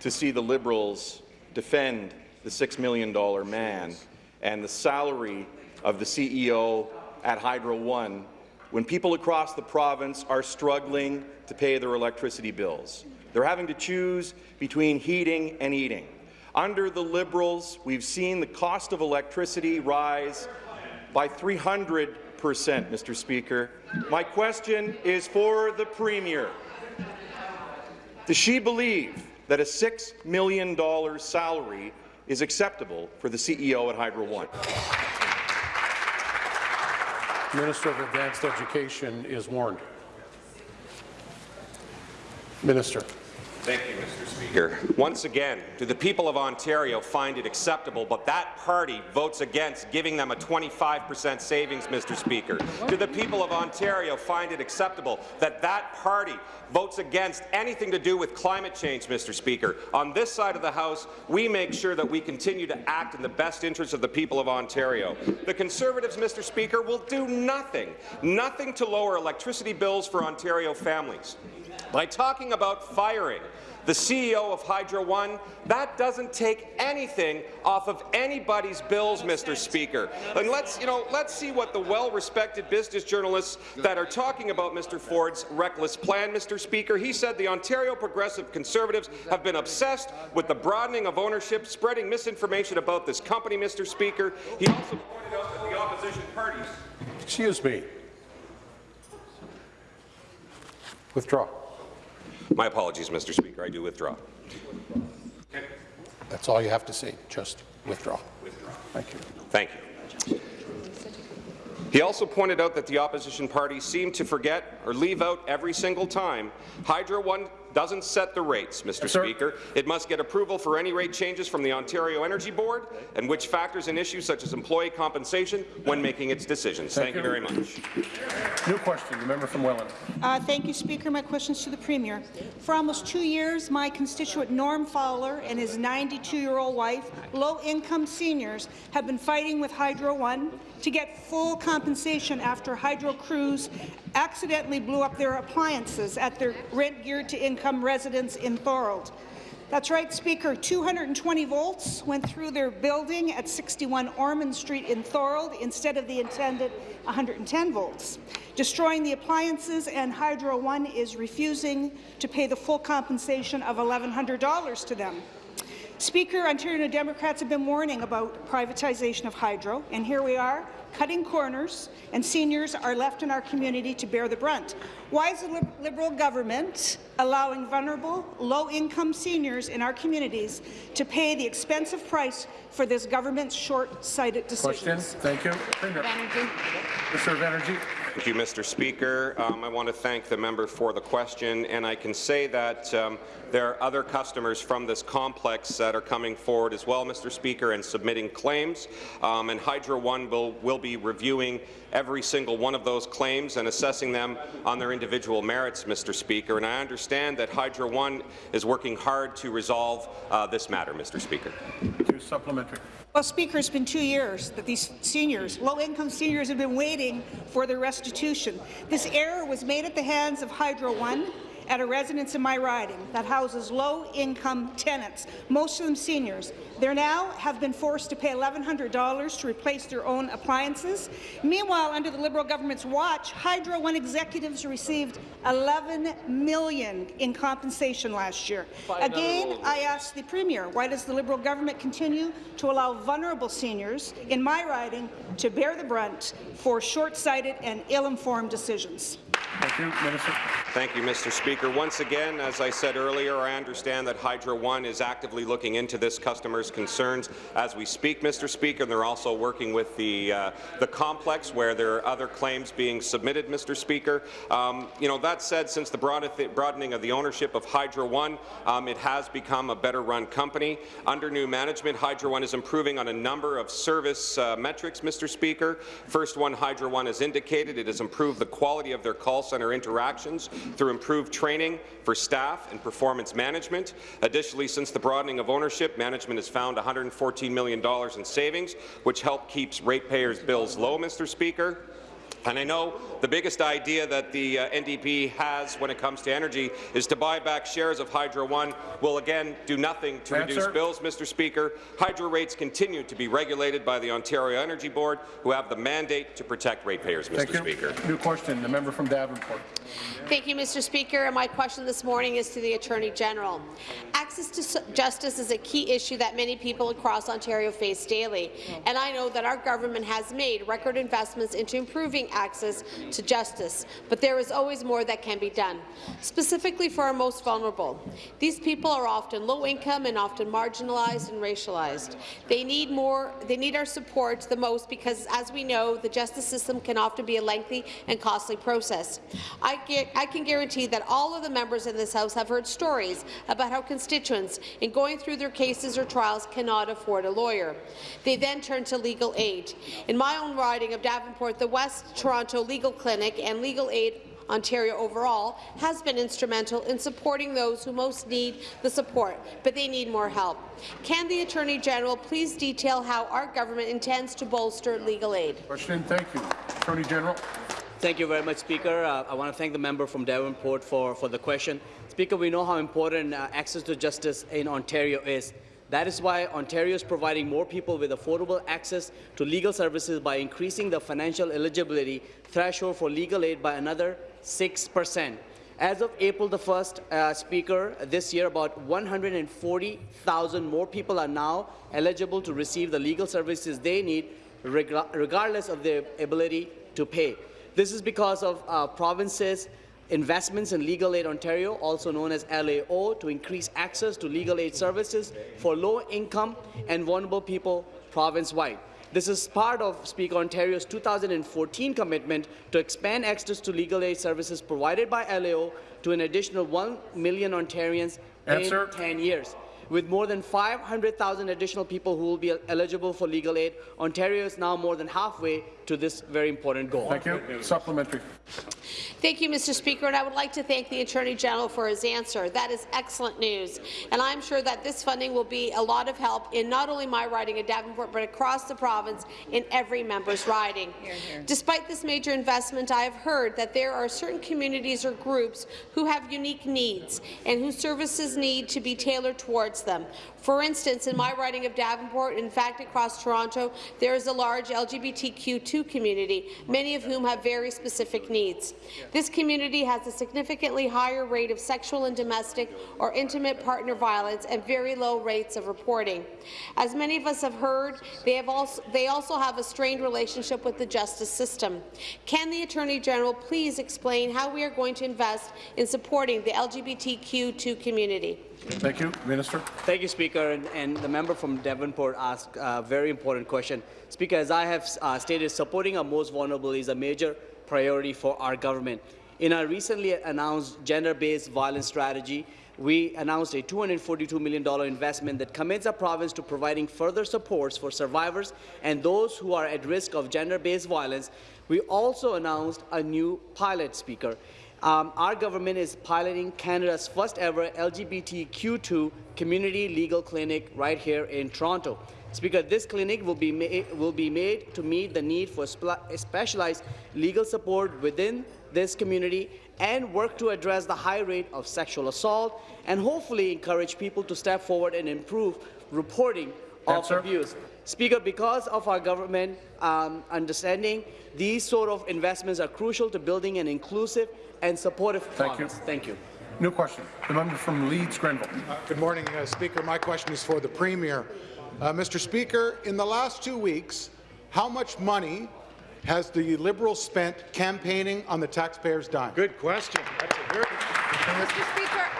to see the Liberals defend the $6 million man and the salary of the CEO at Hydro One when people across the province are struggling to pay their electricity bills. They're having to choose between heating and eating. Under the Liberals, we've seen the cost of electricity rise by 300 percent, Mr. Speaker. My question is for the Premier. Does she believe that a $6 million salary is acceptable for the CEO at Hydro One? Minister of Advanced Education is warned. Minister. Thank you, Mr. Speaker. Once again, do the people of Ontario find it acceptable, but that party votes against giving them a 25 per cent savings, Mr. Speaker? Do the people of Ontario find it acceptable that that party votes against anything to do with climate change, Mr. Speaker? On this side of the House, we make sure that we continue to act in the best interest of the people of Ontario. The Conservatives, Mr. Speaker, will do nothing, nothing to lower electricity bills for Ontario families. By talking about firing the CEO of Hydro One, that doesn't take anything off of anybody's bills, Mr. Speaker. And let's, you know, let's see what the well-respected business journalists that are talking about Mr. Ford's reckless plan, Mr. Speaker. He said the Ontario Progressive Conservatives have been obsessed with the broadening of ownership, spreading misinformation about this company, Mr. Speaker. He also pointed out that the opposition parties. Excuse me. Withdraw. My apologies, Mr. Speaker. I do withdraw. That's all you have to say. Just withdraw. Withdraw. Thank you. Thank you. He also pointed out that the opposition parties seem to forget or leave out every single time Hydro One doesn't set the rates, Mr. Yes, Speaker. It must get approval for any rate changes from the Ontario Energy Board, and which factors in issues such as employee compensation when making its decisions. Thank, thank you. you. very much. New question, the member from Welland. Uh, thank you, Speaker. My question is to the Premier. For almost two years, my constituent Norm Fowler and his 92-year-old wife, low-income seniors, have been fighting with Hydro One to get full compensation after hydro crews accidentally blew up their appliances at their rent-geared-to-income residence in Thorold. That's right, Speaker. 220 volts went through their building at 61 Ormond Street in Thorold instead of the intended 110 volts, destroying the appliances, and Hydro One is refusing to pay the full compensation of $1,100 to them. Speaker, Ontario Democrats have been warning about privatization of hydro, and here we are, cutting corners, and seniors are left in our community to bear the brunt. Why is the Liberal government allowing vulnerable, low-income seniors in our communities to pay the expensive price for this government's short-sighted decisions? Question. Thank you. Minister of Energy. Thank you, Mr. Speaker. Um, I want to thank the member for the question, and I can say that um, there are other customers from this complex that are coming forward as well, Mr. Speaker, and submitting claims. Um, and Hydro One will, will be reviewing every single one of those claims and assessing them on their individual merits, Mr. Speaker. And I understand that Hydro One is working hard to resolve uh, this matter, Mr. Speaker. Supplementary. Well, Speaker, it's been two years that these seniors, low-income seniors, have been waiting for their restitution. This error was made at the hands of Hydro One at a residence in my riding that houses low-income tenants, most of them seniors. They now have been forced to pay $1,100 to replace their own appliances. Meanwhile, under the Liberal government's watch, Hydro One executives received 11 million in compensation last year. Again, I ask the Premier, why does the Liberal government continue to allow vulnerable seniors in my riding to bear the brunt for short-sighted and ill-informed decisions? Thank you, Minister. Thank you, Mr. Speaker. Once again, as I said earlier, I understand that Hydro One is actively looking into this customer's concerns as we speak, Mr. Speaker. And They're also working with the uh, the complex where there are other claims being submitted, Mr. Speaker. Um, you know, that said, since the broadening of the ownership of Hydro One, um, it has become a better-run company. Under new management, Hydro One is improving on a number of service uh, metrics, Mr. Speaker. First one, Hydro One has indicated it has improved the quality of their call centre interactions through improved training for staff and performance management. Additionally, since the broadening of ownership, management has found $114 million in savings, which help keeps ratepayers' bills low, Mr. Speaker. And I know the biggest idea that the uh, NDP has when it comes to energy is to buy back shares of Hydro One will again do nothing to Answer. reduce bills, Mr. Speaker. Hydro rates continue to be regulated by the Ontario Energy Board, who have the mandate to protect ratepayers, Mr. Thank you. Speaker. New question, the member from Davenport. Thank you, Mr. Speaker. And my question this morning is to the Attorney General. Access to justice is a key issue that many people across Ontario face daily, and I know that our government has made record investments into improving access to justice, but there is always more that can be done, specifically for our most vulnerable. These people are often low income and often marginalized and racialized. They need more. They need our support the most because, as we know, the justice system can often be a lengthy and costly process. I, get, I can guarantee that all of the members in this House have heard stories about how constituents, in going through their cases or trials, cannot afford a lawyer. They then turn to legal aid. In my own riding of Davenport, the West Toronto Legal Clinic and Legal Aid Ontario overall has been instrumental in supporting those who most need the support, but they need more help. Can the Attorney General please detail how our government intends to bolster legal aid? Question, thank you. Attorney General. Thank you very much, Speaker. Uh, I want to thank the member from Davenport for, for the question. Speaker, we know how important uh, access to justice in Ontario is. That is why Ontario is providing more people with affordable access to legal services by increasing the financial eligibility threshold for legal aid by another 6%. As of April the 1st, uh, Speaker, this year about 140,000 more people are now eligible to receive the legal services they need reg regardless of their ability to pay. This is because of uh, provinces' investments in Legal Aid Ontario, also known as LAO, to increase access to legal aid services for low-income and vulnerable people province-wide. This is part of Speaker Ontario's 2014 commitment to expand access to legal aid services provided by LAO to an additional 1 million Ontarians Answer. in 10 years. With more than 500,000 additional people who will be eligible for legal aid, Ontario is now more than halfway to this very important goal. Thank you. Supplementary. Thank you, Mr. Speaker, and I would like to thank the Attorney General for his answer. That is excellent news, and I'm sure that this funding will be a lot of help in not only my riding of Davenport, but across the province in every member's riding. Despite this major investment, I have heard that there are certain communities or groups who have unique needs and whose services need to be tailored towards them. For instance, in my riding of Davenport, in fact across Toronto, there is a large LGBTQ2 community, many of whom have very specific needs. This community has a significantly higher rate of sexual and domestic or intimate partner violence and very low rates of reporting. As many of us have heard, they, have also, they also have a strained relationship with the justice system. Can the Attorney General please explain how we are going to invest in supporting the LGBTQ2 community? Thank you. Minister. Thank you, Speaker. And, and the member from Davenport asked a very important question. Speaker, as I have uh, stated, supporting our most vulnerable is a major priority for our government. In our recently announced gender-based violence strategy, we announced a $242 million investment that commits our province to providing further supports for survivors and those who are at risk of gender-based violence. We also announced a new pilot, Speaker. Um, our government is piloting Canada's first ever LGBTQ2 community legal clinic right here in Toronto. Speaker, this clinic will be, will be made to meet the need for specialized legal support within this community and work to address the high rate of sexual assault and hopefully encourage people to step forward and improve reporting of abuse. Speaker, because of our government um, understanding, these sort of investments are crucial to building an inclusive and supportive Thank you. province. Thank you. New question. The member from Leeds Grenville. Uh, Good morning, uh, Speaker. My question is for the Premier. Uh, Mr. Speaker, in the last two weeks, how much money has the Liberals spent campaigning on the taxpayers' dime? Good question. That's a very Mr. Speaker, you know, I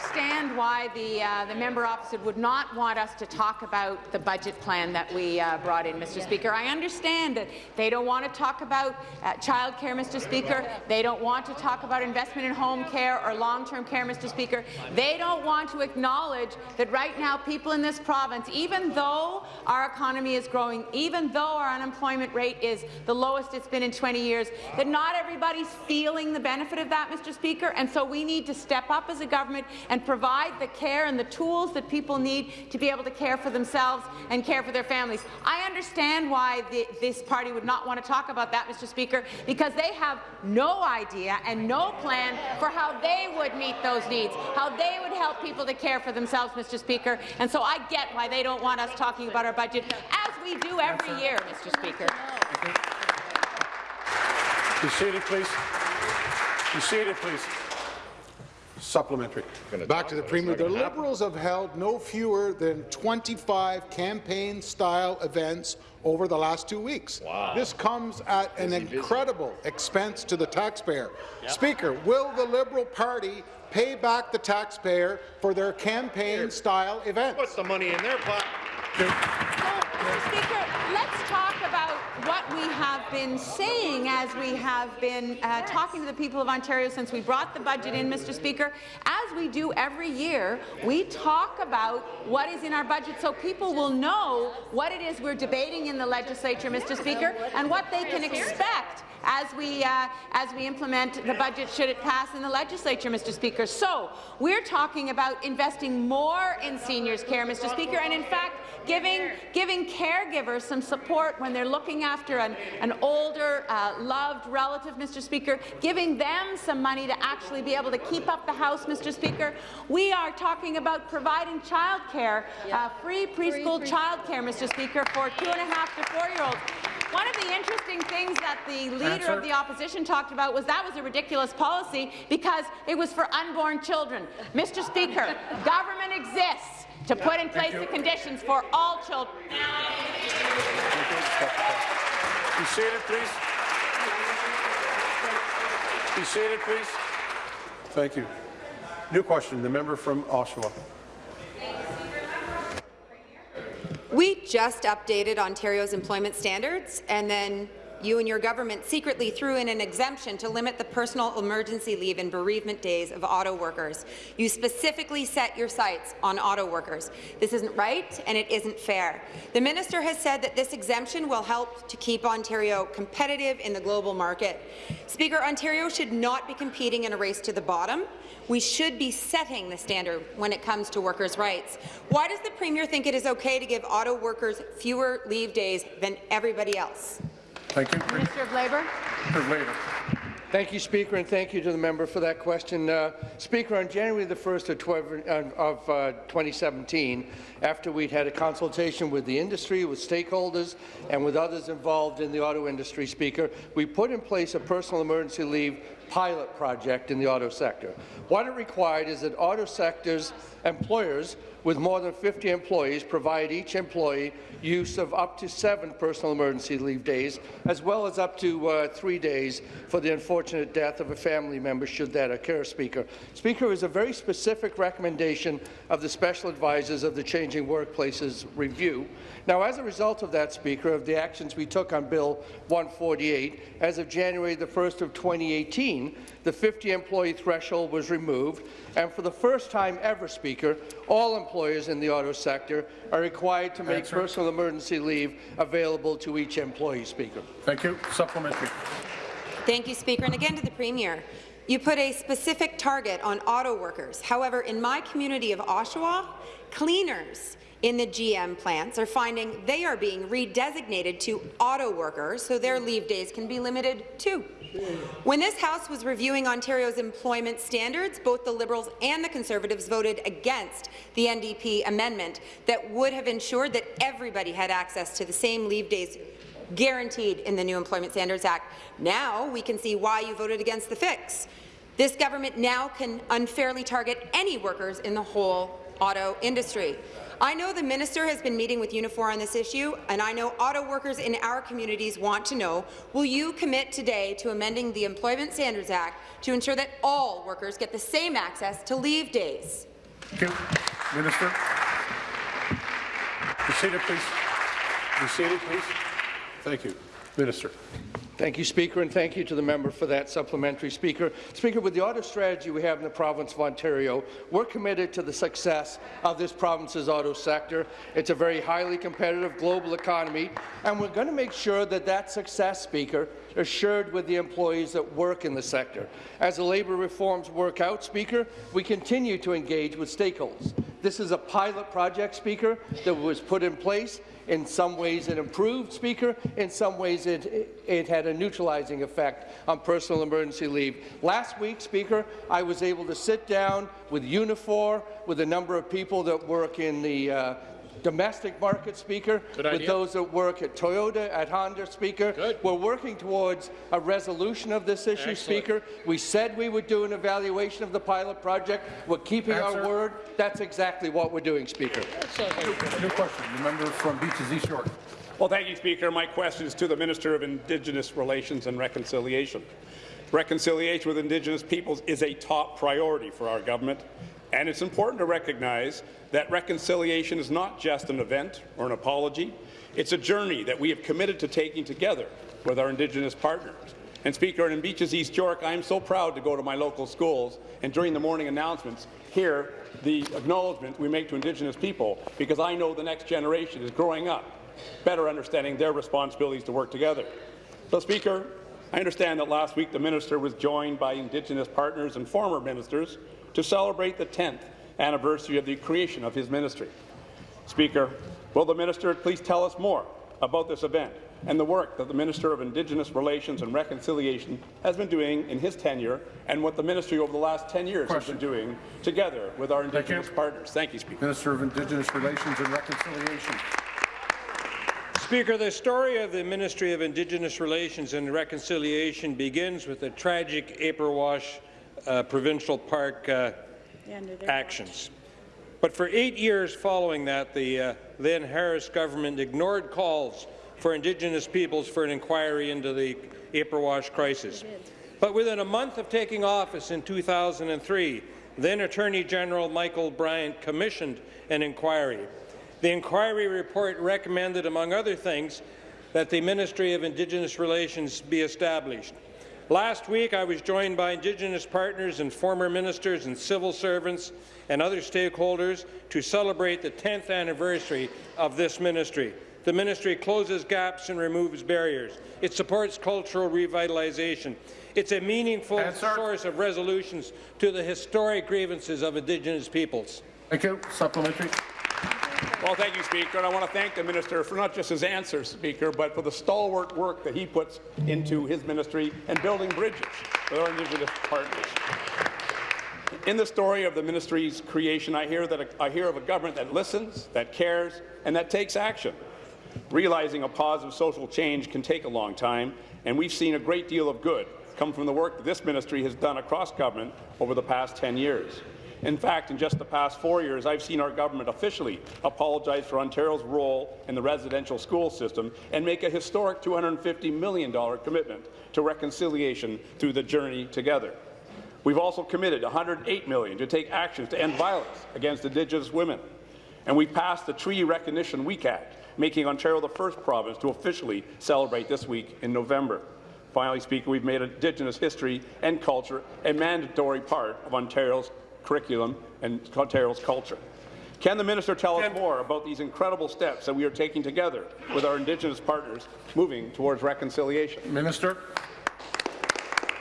understand why the, uh, the member opposite would not want us to talk about the budget plan that we uh, brought in, Mr. Speaker. I understand that they don't want to talk about uh, child care, Mr. Speaker. They don't want to talk about investment in home care or long-term care, Mr. Speaker. They don't want to acknowledge that right now people in this province, even though our economy is growing, even though our unemployment rate is the lowest it's been in 20 years, that not everybody's feeling the benefit of that, Mr. Speaker. And so we need to step up as a government and provide the care and the tools that people need to be able to care for themselves and care for their families. I understand why the, this party would not want to talk about that, Mr. Speaker, because they have no idea and no plan for how they would meet those needs, how they would help people to care for themselves, Mr. Speaker. And so I get why they don't want us talking about our budget, as we do every year, Mr. Speaker. Be seated, please. Be seated, please. Supplementary. Back to the Premier. The Liberals have held no fewer than 25 campaign-style events over the last two weeks. Wow. This comes at an Busy, busy. incredible expense to the taxpayer. Speaker, will the Liberal Party pay back the taxpayer for their campaign-style events? Put the money in their pocket. Mr. Speaker, let's talk about what we have been saying as we have been uh, talking to the people of Ontario since we brought the budget in, Mr. Speaker. As we do every year, we talk about what is in our budget so people will know what it is we're debating in the legislature, Mr. Speaker, and what they can expect as we uh, as we implement the budget should it pass in the legislature, Mr. Speaker. So we're talking about investing more in seniors' care, Mr. Speaker, and in fact giving giving caregivers some support when they're looking after an, an older, uh, loved relative, Mr. Speaker, giving them some money to actually be able to keep up the house, Mr. Speaker. We are talking about providing childcare, uh, free preschool child care, Mr. Speaker, for two and a half to four-year-olds. One of the interesting things that the leader Answer. of the opposition talked about was that was a ridiculous policy because it was for unborn children. Mr. Speaker, government exists to put in place the conditions for all children. Be seated, please. Be seated, please. Thank you. New question, the member from Oshawa. We just updated Ontario's employment standards, and then you and your government secretly threw in an exemption to limit the personal emergency leave and bereavement days of auto workers. You specifically set your sights on auto workers. This isn't right, and it isn't fair. The minister has said that this exemption will help to keep Ontario competitive in the global market. Speaker, Ontario should not be competing in a race to the bottom. We should be setting the standard when it comes to workers' rights. Why does the Premier think it is okay to give auto workers fewer leave days than everybody else? Thank you. Minister of Labour. For later. Thank you, Speaker, and thank you to the member for that question. Uh, Speaker, on January the 1st of, 12, uh, of uh, 2017, after we'd had a consultation with the industry, with stakeholders, and with others involved in the auto industry, Speaker, we put in place a personal emergency leave pilot project in the auto sector. What it required is that auto sectors employers with more than 50 employees provide each employee use of up to seven personal emergency leave days, as well as up to uh, three days for the unfortunate death of a family member should that occur, Speaker. Speaker, was a very specific recommendation of the special advisors of the Changing Workplaces Review. Now, as a result of that, Speaker, of the actions we took on Bill 148, as of January the 1st of 2018, the 50-employee threshold was removed, and for the first time ever, Speaker, all employers in the auto sector are required to make Answer. personal emergency leave available to each employee, Speaker. Thank you. Supplementary. Thank you, Speaker. And again to the Premier. You put a specific target on auto workers. However, in my community of Oshawa, cleaners in the GM plants are finding they are being redesignated to auto workers, so their leave days can be limited too. When this House was reviewing Ontario's employment standards, both the Liberals and the Conservatives voted against the NDP amendment that would have ensured that everybody had access to the same leave days guaranteed in the new Employment Standards Act. Now we can see why you voted against the fix. This government now can unfairly target any workers in the whole auto industry. I know the minister has been meeting with Unifor on this issue, and I know auto workers in our communities want to know, will you commit today to amending the Employment Standards Act to ensure that all workers get the same access to leave days? Thank you. Minister. Be seated, please. Be seated, please. Thank you. Minister. Thank you, Speaker, and thank you to the member for that supplementary Speaker. Speaker, with the auto strategy we have in the province of Ontario, we're committed to the success of this province's auto sector. It's a very highly competitive global economy, and we're going to make sure that that success, Speaker, is shared with the employees that work in the sector. As the labour reforms work out, Speaker, we continue to engage with stakeholders. This is a pilot project, Speaker, that was put in place in some ways it improved, Speaker. In some ways it, it, had a neutralizing effect on personal emergency leave. Last week, Speaker, I was able to sit down with Unifor, with a number of people that work in the uh, domestic market, Speaker, Good with idea. those that work at Toyota, at Honda, Speaker. Good. We're working towards a resolution of this issue, Excellent. Speaker. We said we would do an evaluation of the pilot project. We're keeping Answer. our word. That's exactly what we're doing, Speaker. New question. The member from Beaches East York. Well, thank you, Speaker. My question is to the Minister of Indigenous Relations and Reconciliation. Reconciliation with Indigenous peoples is a top priority for our government, and it's important to recognize that reconciliation is not just an event or an apology. It's a journey that we have committed to taking together with our Indigenous partners. And Speaker, in Beaches East York, I am so proud to go to my local schools and during the morning announcements hear the acknowledgement we make to Indigenous people because I know the next generation is growing up better understanding their responsibilities to work together. So, Speaker, I understand that last week the minister was joined by Indigenous partners and former ministers to celebrate the 10th anniversary of the creation of his ministry. Speaker, will the minister please tell us more about this event and the work that the Minister of Indigenous Relations and Reconciliation has been doing in his tenure and what the ministry over the last 10 years Question. has been doing together with our Thank. Indigenous partners. Thank you, Speaker. Minister of Indigenous Relations and Reconciliation. Speaker, the story of the Ministry of Indigenous Relations and Reconciliation begins with the tragic Ipperwash uh, Provincial Park uh, actions. But for eight years following that, the uh, then Harris government ignored calls for Indigenous peoples for an inquiry into the Ipperwash crisis. But within a month of taking office in 2003, then Attorney General Michael Bryant commissioned an inquiry. The inquiry report recommended, among other things, that the Ministry of Indigenous Relations be established. Last week, I was joined by Indigenous partners and former ministers and civil servants and other stakeholders to celebrate the 10th anniversary of this ministry. The ministry closes gaps and removes barriers. It supports cultural revitalization. It's a meaningful source of resolutions to the historic grievances of Indigenous peoples. Thank you. Supplementary. Well, thank you, Speaker, and I want to thank the minister for not just his answers, Speaker, but for the stalwart work that he puts into his ministry and building bridges with our Indigenous partners. In the story of the ministry's creation, I hear that I hear of a government that listens, that cares, and that takes action. Realizing a positive social change can take a long time, and we've seen a great deal of good come from the work that this ministry has done across government over the past 10 years. In fact, in just the past four years, I've seen our government officially apologize for Ontario's role in the residential school system and make a historic $250 million commitment to reconciliation through the Journey Together. We've also committed 108 million to take actions to end violence against Indigenous women. And we passed the Treaty Recognition Week Act, making Ontario the first province to officially celebrate this week in November. Finally, Speaker, we've made Indigenous history and culture a mandatory part of Ontario's curriculum and Ontario's culture. Can the minister tell us more about these incredible steps that we are taking together with our Indigenous partners moving towards reconciliation? Minister.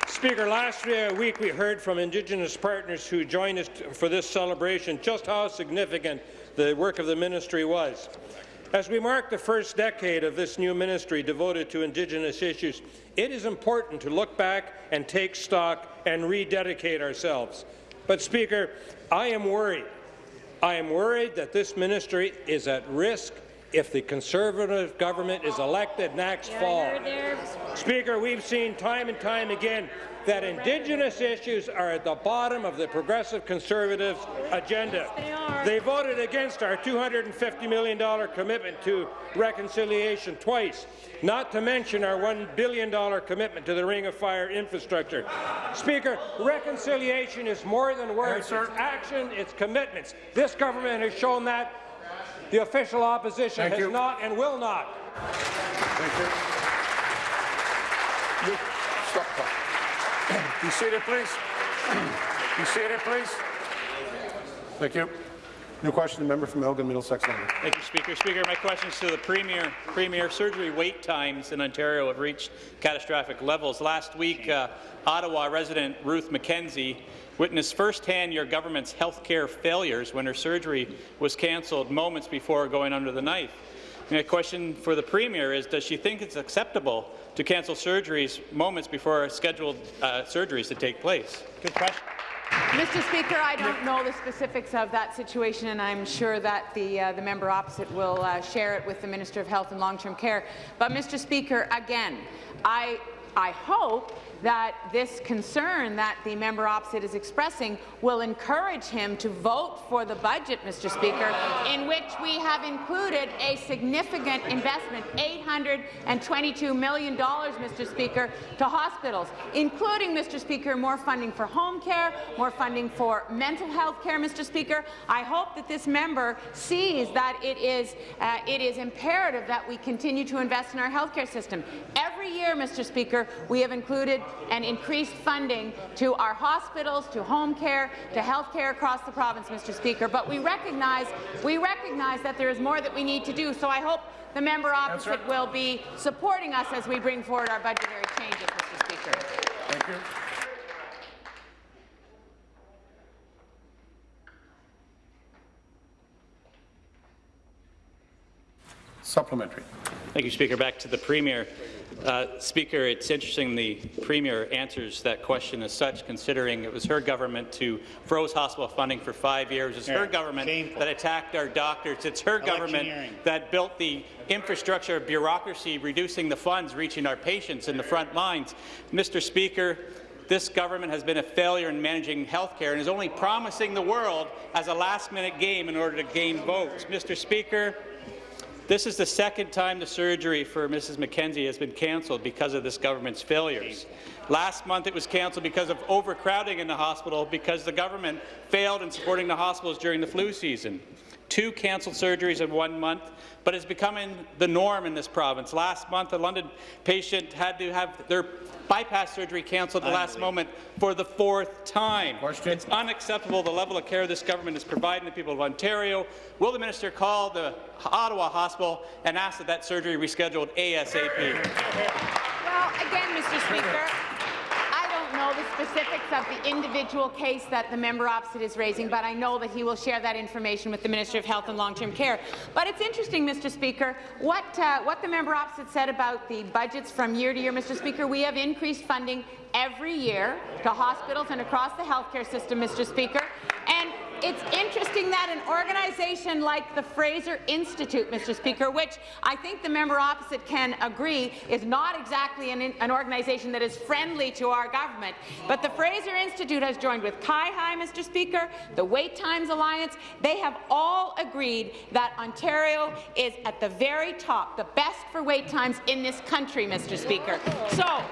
Speaker, last uh, week we heard from Indigenous partners who joined us for this celebration just how significant the work of the ministry was. As we mark the first decade of this new ministry devoted to Indigenous issues, it is important to look back and take stock and rededicate ourselves. But, Speaker, I am worried. I am worried that this ministry is at risk if the Conservative government is elected next fall. Speaker, we've seen time and time again that Indigenous issues are at the bottom of the Progressive Conservatives' agenda. They, they voted against our $250 million commitment to reconciliation twice, not to mention our $1 billion commitment to the Ring of Fire infrastructure. Speaker, reconciliation is more than words. It's action, it's commitments. This government has shown that. The official opposition Thank has you. not and will not. Thank you. You- Stop talking. Be seated, please. Be seated, please. Thank you. New question, the member from Elgin Middlesex London. Thank you, Speaker. Speaker, my question is to the Premier. Premier, surgery wait times in Ontario have reached catastrophic levels. Last week, uh, Ottawa resident Ruth McKenzie witnessed firsthand your government's health care failures when her surgery was cancelled moments before going under the knife. My question for the Premier is, does she think it's acceptable to cancel surgeries moments before scheduled uh, surgeries to take place? Good question. Mr. Speaker, I don't know the specifics of that situation, and I'm sure that the, uh, the member opposite will uh, share it with the Minister of Health and Long-Term Care. But, Mr. Speaker, again, I, I hope that this concern that the member opposite is expressing will encourage him to vote for the budget, Mr. Speaker, in which we have included a significant investment, $822 million, Mr. Speaker, to hospitals, including, Mr. Speaker, more funding for home care, more funding for mental health care, Mr. Speaker. I hope that this member sees that it is, uh, it is imperative that we continue to invest in our healthcare system. Every year, Mr. Speaker, we have included and increased funding to our hospitals, to home care, to health care across the province, Mr. Speaker. But we recognize, we recognize that there is more that we need to do. So I hope the member opposite will be supporting us as we bring forward our budgetary changes, Mr. Speaker. Thank you. Supplementary. Thank you, Speaker. Back to the Premier. Uh, Speaker, it's interesting the Premier answers that question as such, considering it was her government who froze hospital funding for five years. It's her government shameful. that attacked our doctors. It's her government that built the infrastructure of bureaucracy, reducing the funds reaching our patients in the front lines. Mr. Speaker, this government has been a failure in managing health care and is only promising the world as a last-minute game in order to gain votes. Mr. Speaker, this is the second time the surgery for Mrs. McKenzie has been cancelled because of this government's failures. Last month it was cancelled because of overcrowding in the hospital because the government failed in supporting the hospitals during the flu season. Two cancelled surgeries in one month, but it's becoming the norm in this province. Last month, a London patient had to have their bypass surgery cancelled at the last moment for the fourth time. It's unacceptable the level of care this government is providing the people of Ontario. Will the minister call the Ottawa hospital and ask that that surgery be rescheduled ASAP? Well, again, Mr. Speaker, I don't know the specifics of the individual case that the member opposite is raising, but I know that he will share that information with the Minister of Health and Long-Term Care. But it's interesting, Mr. Speaker, what, uh, what the member opposite said about the budgets from year to year, Mr. Speaker. We have increased funding every year to hospitals and across the healthcare system, Mr. Speaker. It's interesting that an organization like the Fraser Institute, Mr. Speaker, which I think the member opposite can agree is not exactly an, an organization that is friendly to our government, but the Fraser Institute has joined with CIHI, Mr. Speaker, the Wait Times Alliance. They have all agreed that Ontario is at the very top, the best for wait times in this country, Mr. Speaker. So,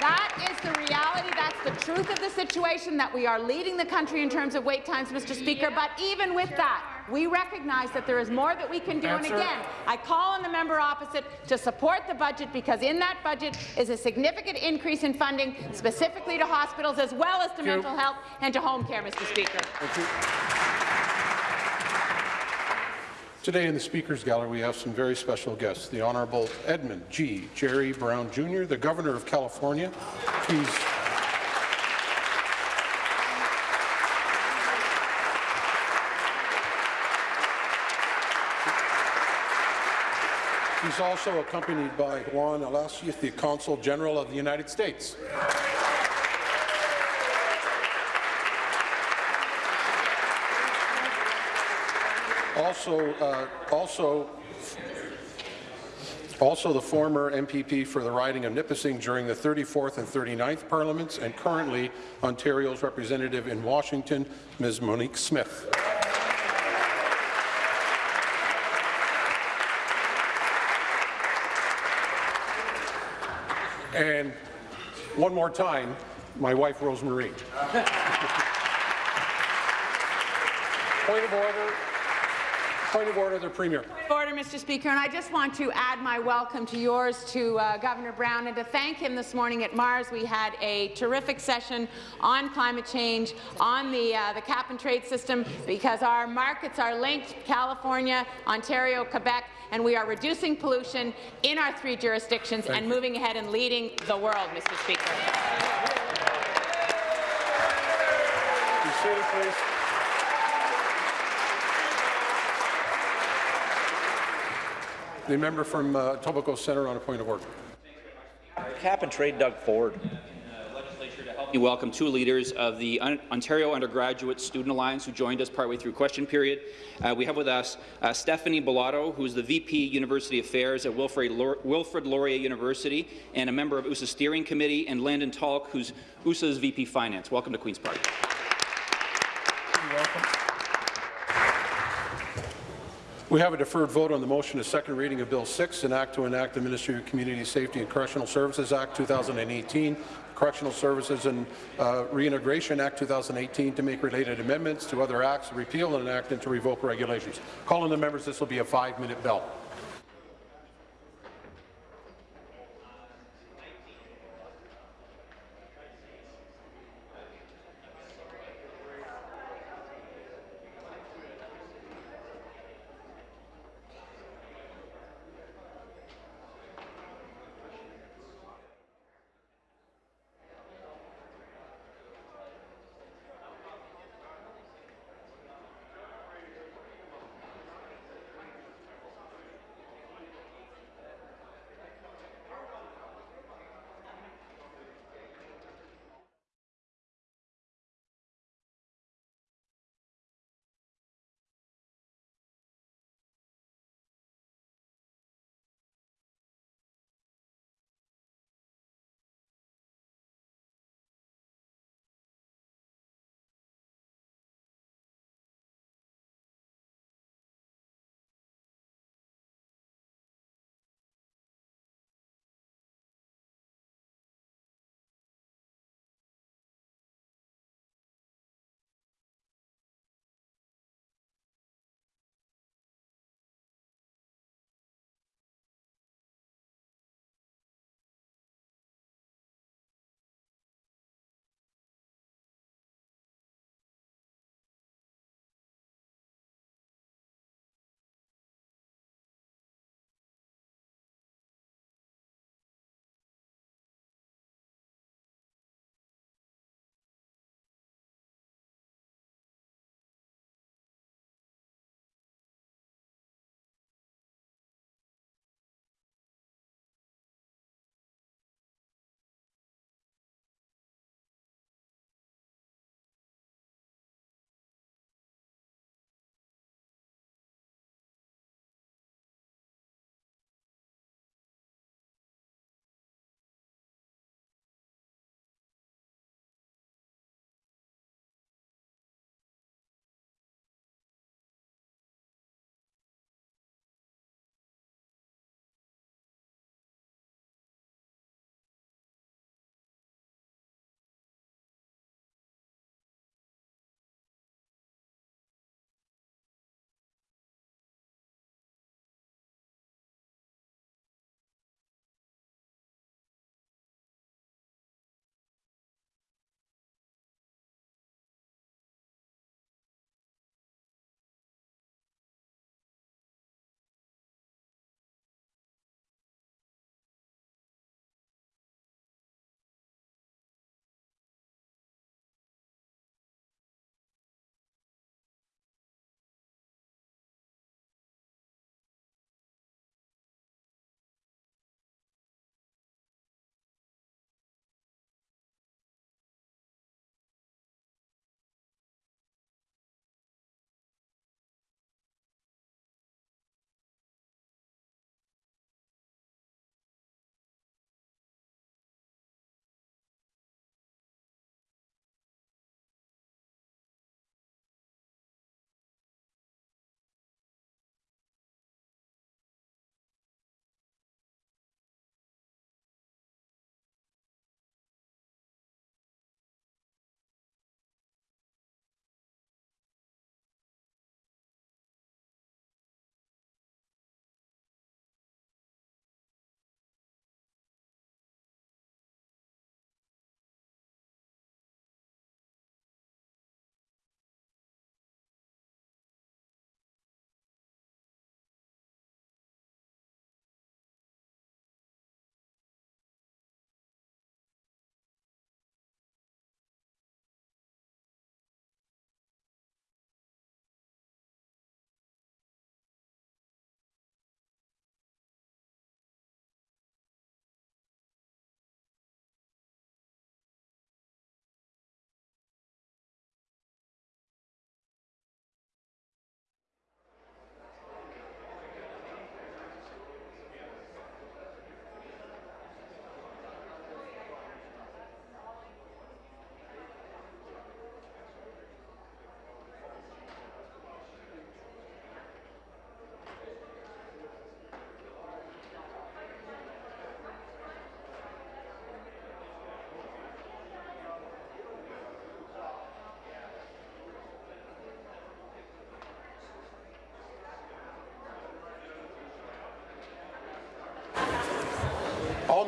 that is the reality. That's the truth of the situation, that we are leading the country in terms of wait times, Mr. Speaker. But even with that, we recognize that there is more that we can do. Answer. And again, I call on the member opposite to support the budget because in that budget is a significant increase in funding specifically to hospitals as well as to mental health and to home care, Mr. Speaker. Today in the Speaker's Gallery, we have some very special guests. The Honourable Edmund G. Jerry Brown Jr., the Governor of California. He's He's also accompanied by Juan Alacius, the Consul General of the United States. Also, uh, also Also the former MPP for the riding of Nipissing during the 34th and 39th Parliaments, and currently Ontario's representative in Washington, Ms. Monique Smith. And one more time, my wife, Rosemarie. (laughs) Point of order. Point of order, the Premier. Order, Mr. Speaker, and I just want to add my welcome to yours to uh, Governor Brown and to thank him this morning at MaRS. We had a terrific session on climate change, on the, uh, the cap-and-trade system, because our markets are linked, California, Ontario, Quebec, and we are reducing pollution in our three jurisdictions Thank and you. moving ahead and leading the world, Mr. Speaker. Be seated, please. The member from uh, Etobicoke Centre on a point of order. Cap and trade Doug Ford. We welcome two leaders of the Un Ontario Undergraduate Student Alliance who joined us partway through question period. Uh, we have with us uh, Stephanie Bellato, who is the VP University Affairs at Wilfrid, Laur Wilfrid Laurier University and a member of USA's steering committee, and Landon Tulk, who's USA's VP Finance. Welcome to Queen's Park. We have a deferred vote on the motion to second reading of Bill 6, an act to enact the Ministry of Community Safety and Correctional Services Act 2018, Correctional Services and uh, Reintegration Act 2018 to make related amendments to other acts, repeal and enact and to revoke regulations. Calling the members, this will be a five-minute bell.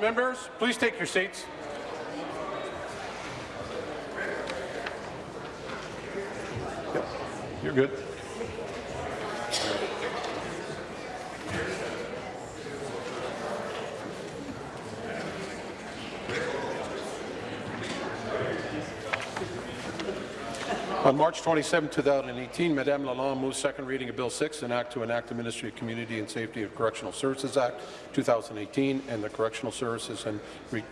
Members, please take your seats. You're good. On March 27, 2018, Madame Lalonde moved second reading of Bill 6, an act to enact the Ministry of Community and Safety and Correctional Services Act 2018 and the Correctional Services and Re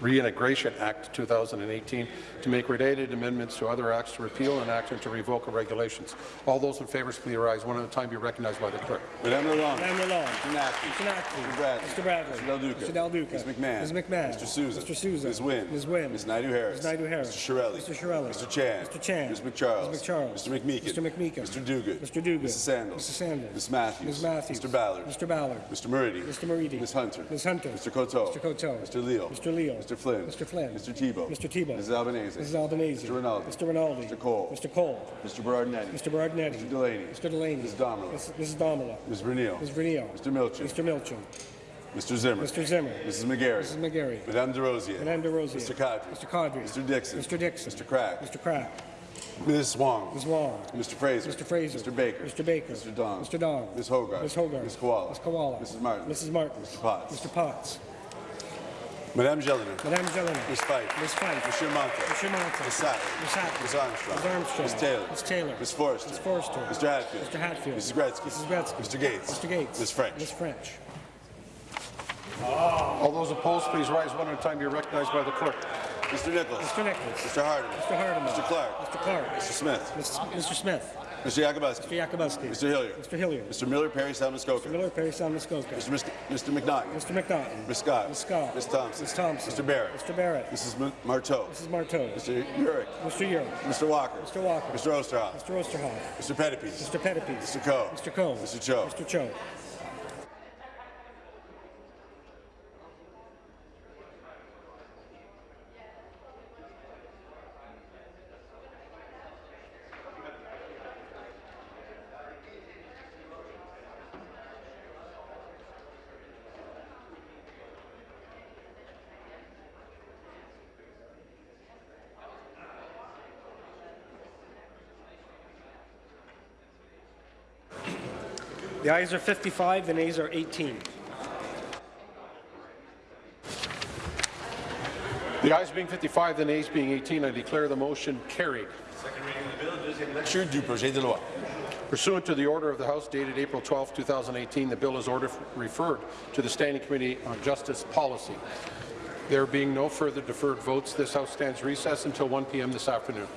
Reintegration Act 2018 to make related amendments to other acts to repeal and act and to revoke the regulations. All those in favour, please rise one at a time. Be recognized by the clerk. Madame Lalonde. Madame Lalonde. Mr. Naqvi. Mr. Naqvi. Mr. Bradley. Mr. Bradley. Mr. Del Duca. Mr. Del Duca. Ms. McMahon. Ms. McMahon. Mr. Sousa. Mr. Sousa. Ms. Wynne. Ms. Wynne. Ms. Naidoo-Harris. Ms. Naidoo-Harris. Mr. Chiarelli. Mr. Chiarelli. Mr. Chan. Mr. Chan. Ms. MacCharles. Ms. MacCharles. Mr. McMeekin. Mr. McMeekin. Mr. Duguid. Mr. Duguid. Mrs. Sandals. Mrs. Sandals. Ms. Matthews. Ms. Matthews. Mr. Ballard. Mr. Ballard. Mr. Moridi. Mr. Moridi. Ms. Hunter. Ms. Hunter. Mr. Coteau. Mr. Coteau. Mr. Leal. Mr. Leal. Mr. Flynn. Mr. Flynn. Mr. Thibeault. Mr. Thibeault. Mrs. Albanese. Mrs. Albanese. Mr. Rinaldi. Mr. Rinaldi. Mr. Colle. Mr. Colle. Mr. Berardinetti. Mr. Berardinetti. Mr. Delaney. Mr. Delaney. Ms. Damerla. Mrs. Mrs. Damerla. Ms. Vernile. Ms. Vernile. Mr. Milczyn. Mr. Milczyn. Mr. Zimmer. Mr. Zimmer. Mrs. McGarry. Mrs. McGarry. Madame Des Rosiers. Madame Des Rosiers. Mr. Qaadri. Mr. Qaadri. Mr. Dickson. Mr. Dickson. Mr. Crack. Mr. Crack. Ms. Wong. Ms. Wong. Mr. Fraser. Mr. Fraser. Mr. Baker. Mr. Baker. Mr. Dong. Mr. Dong. Ms. Hogarth. Ms. Hogarth. Ms. Kiwala. Ms. Kiwala. Mrs. Martin. Mrs. Martin. Mr. Potts. Mr. Potts. Madame Gelinas. Madame Gelinas. Ms. Fife. Ms. Fife. Monsieur Mantha. Monsieur Mantha. Ms. Sattler. Ms. Sattler. Ms. Armstrong. Ms. Armstrong. Ms. Taylor. Ms. Taylor. Ms. Forster. Ms. Forster. Mr. Hatfield. Mr. Hatfield. Mrs. Gretzky. Mrs. Gretzky. Mr. Gates. Mr. Gates. Ms. French. Ms. French. All those opposed, please rise one at a time. You're recognized by the clerk. Mr. Nicholls. Mr. Nicholls. Mr. Hardeman. Mr. Hardeman. Mr. Clark. Mr. Clark. Mr. Smith. Mr. Smith. Mr. Yakabuski. Mr. Yakabuski. Mr. Hillier. Mr. Hillier. Mr. Miller, Parry, Sound-Muskoka. Mr. Miller, Parry, Muskoka. Mr. Mis- Mr. McNaughton. Mr. McNaughton. Ms. Scott. Ms. Scott. Ms. Thompson. Ms. Thompson. Mr. Barrett. Mr. Barrett. Mrs. M- Martow. Mrs. Martow. Mr. Yurek. Mr. Yurek. Mr. Walker. Mr. Walker. Mr. Oosterhoff. Mr. Oosterhoff. Mr. Pettapiece. Mr. Pettapiece. Mr. Coe. Mr. Coe. Mr. Cho. Mr. Cho. The ayes are 55, the nays are 18. The ayes being 55, the nays being 18, I declare the motion carried. Lecture du projet de loi. Pursuant to the order of the House dated April 12, 2018, the bill is ordered referred to the Standing Committee on Justice Policy. There being no further deferred votes, this House stands recess until 1 p.m. this afternoon.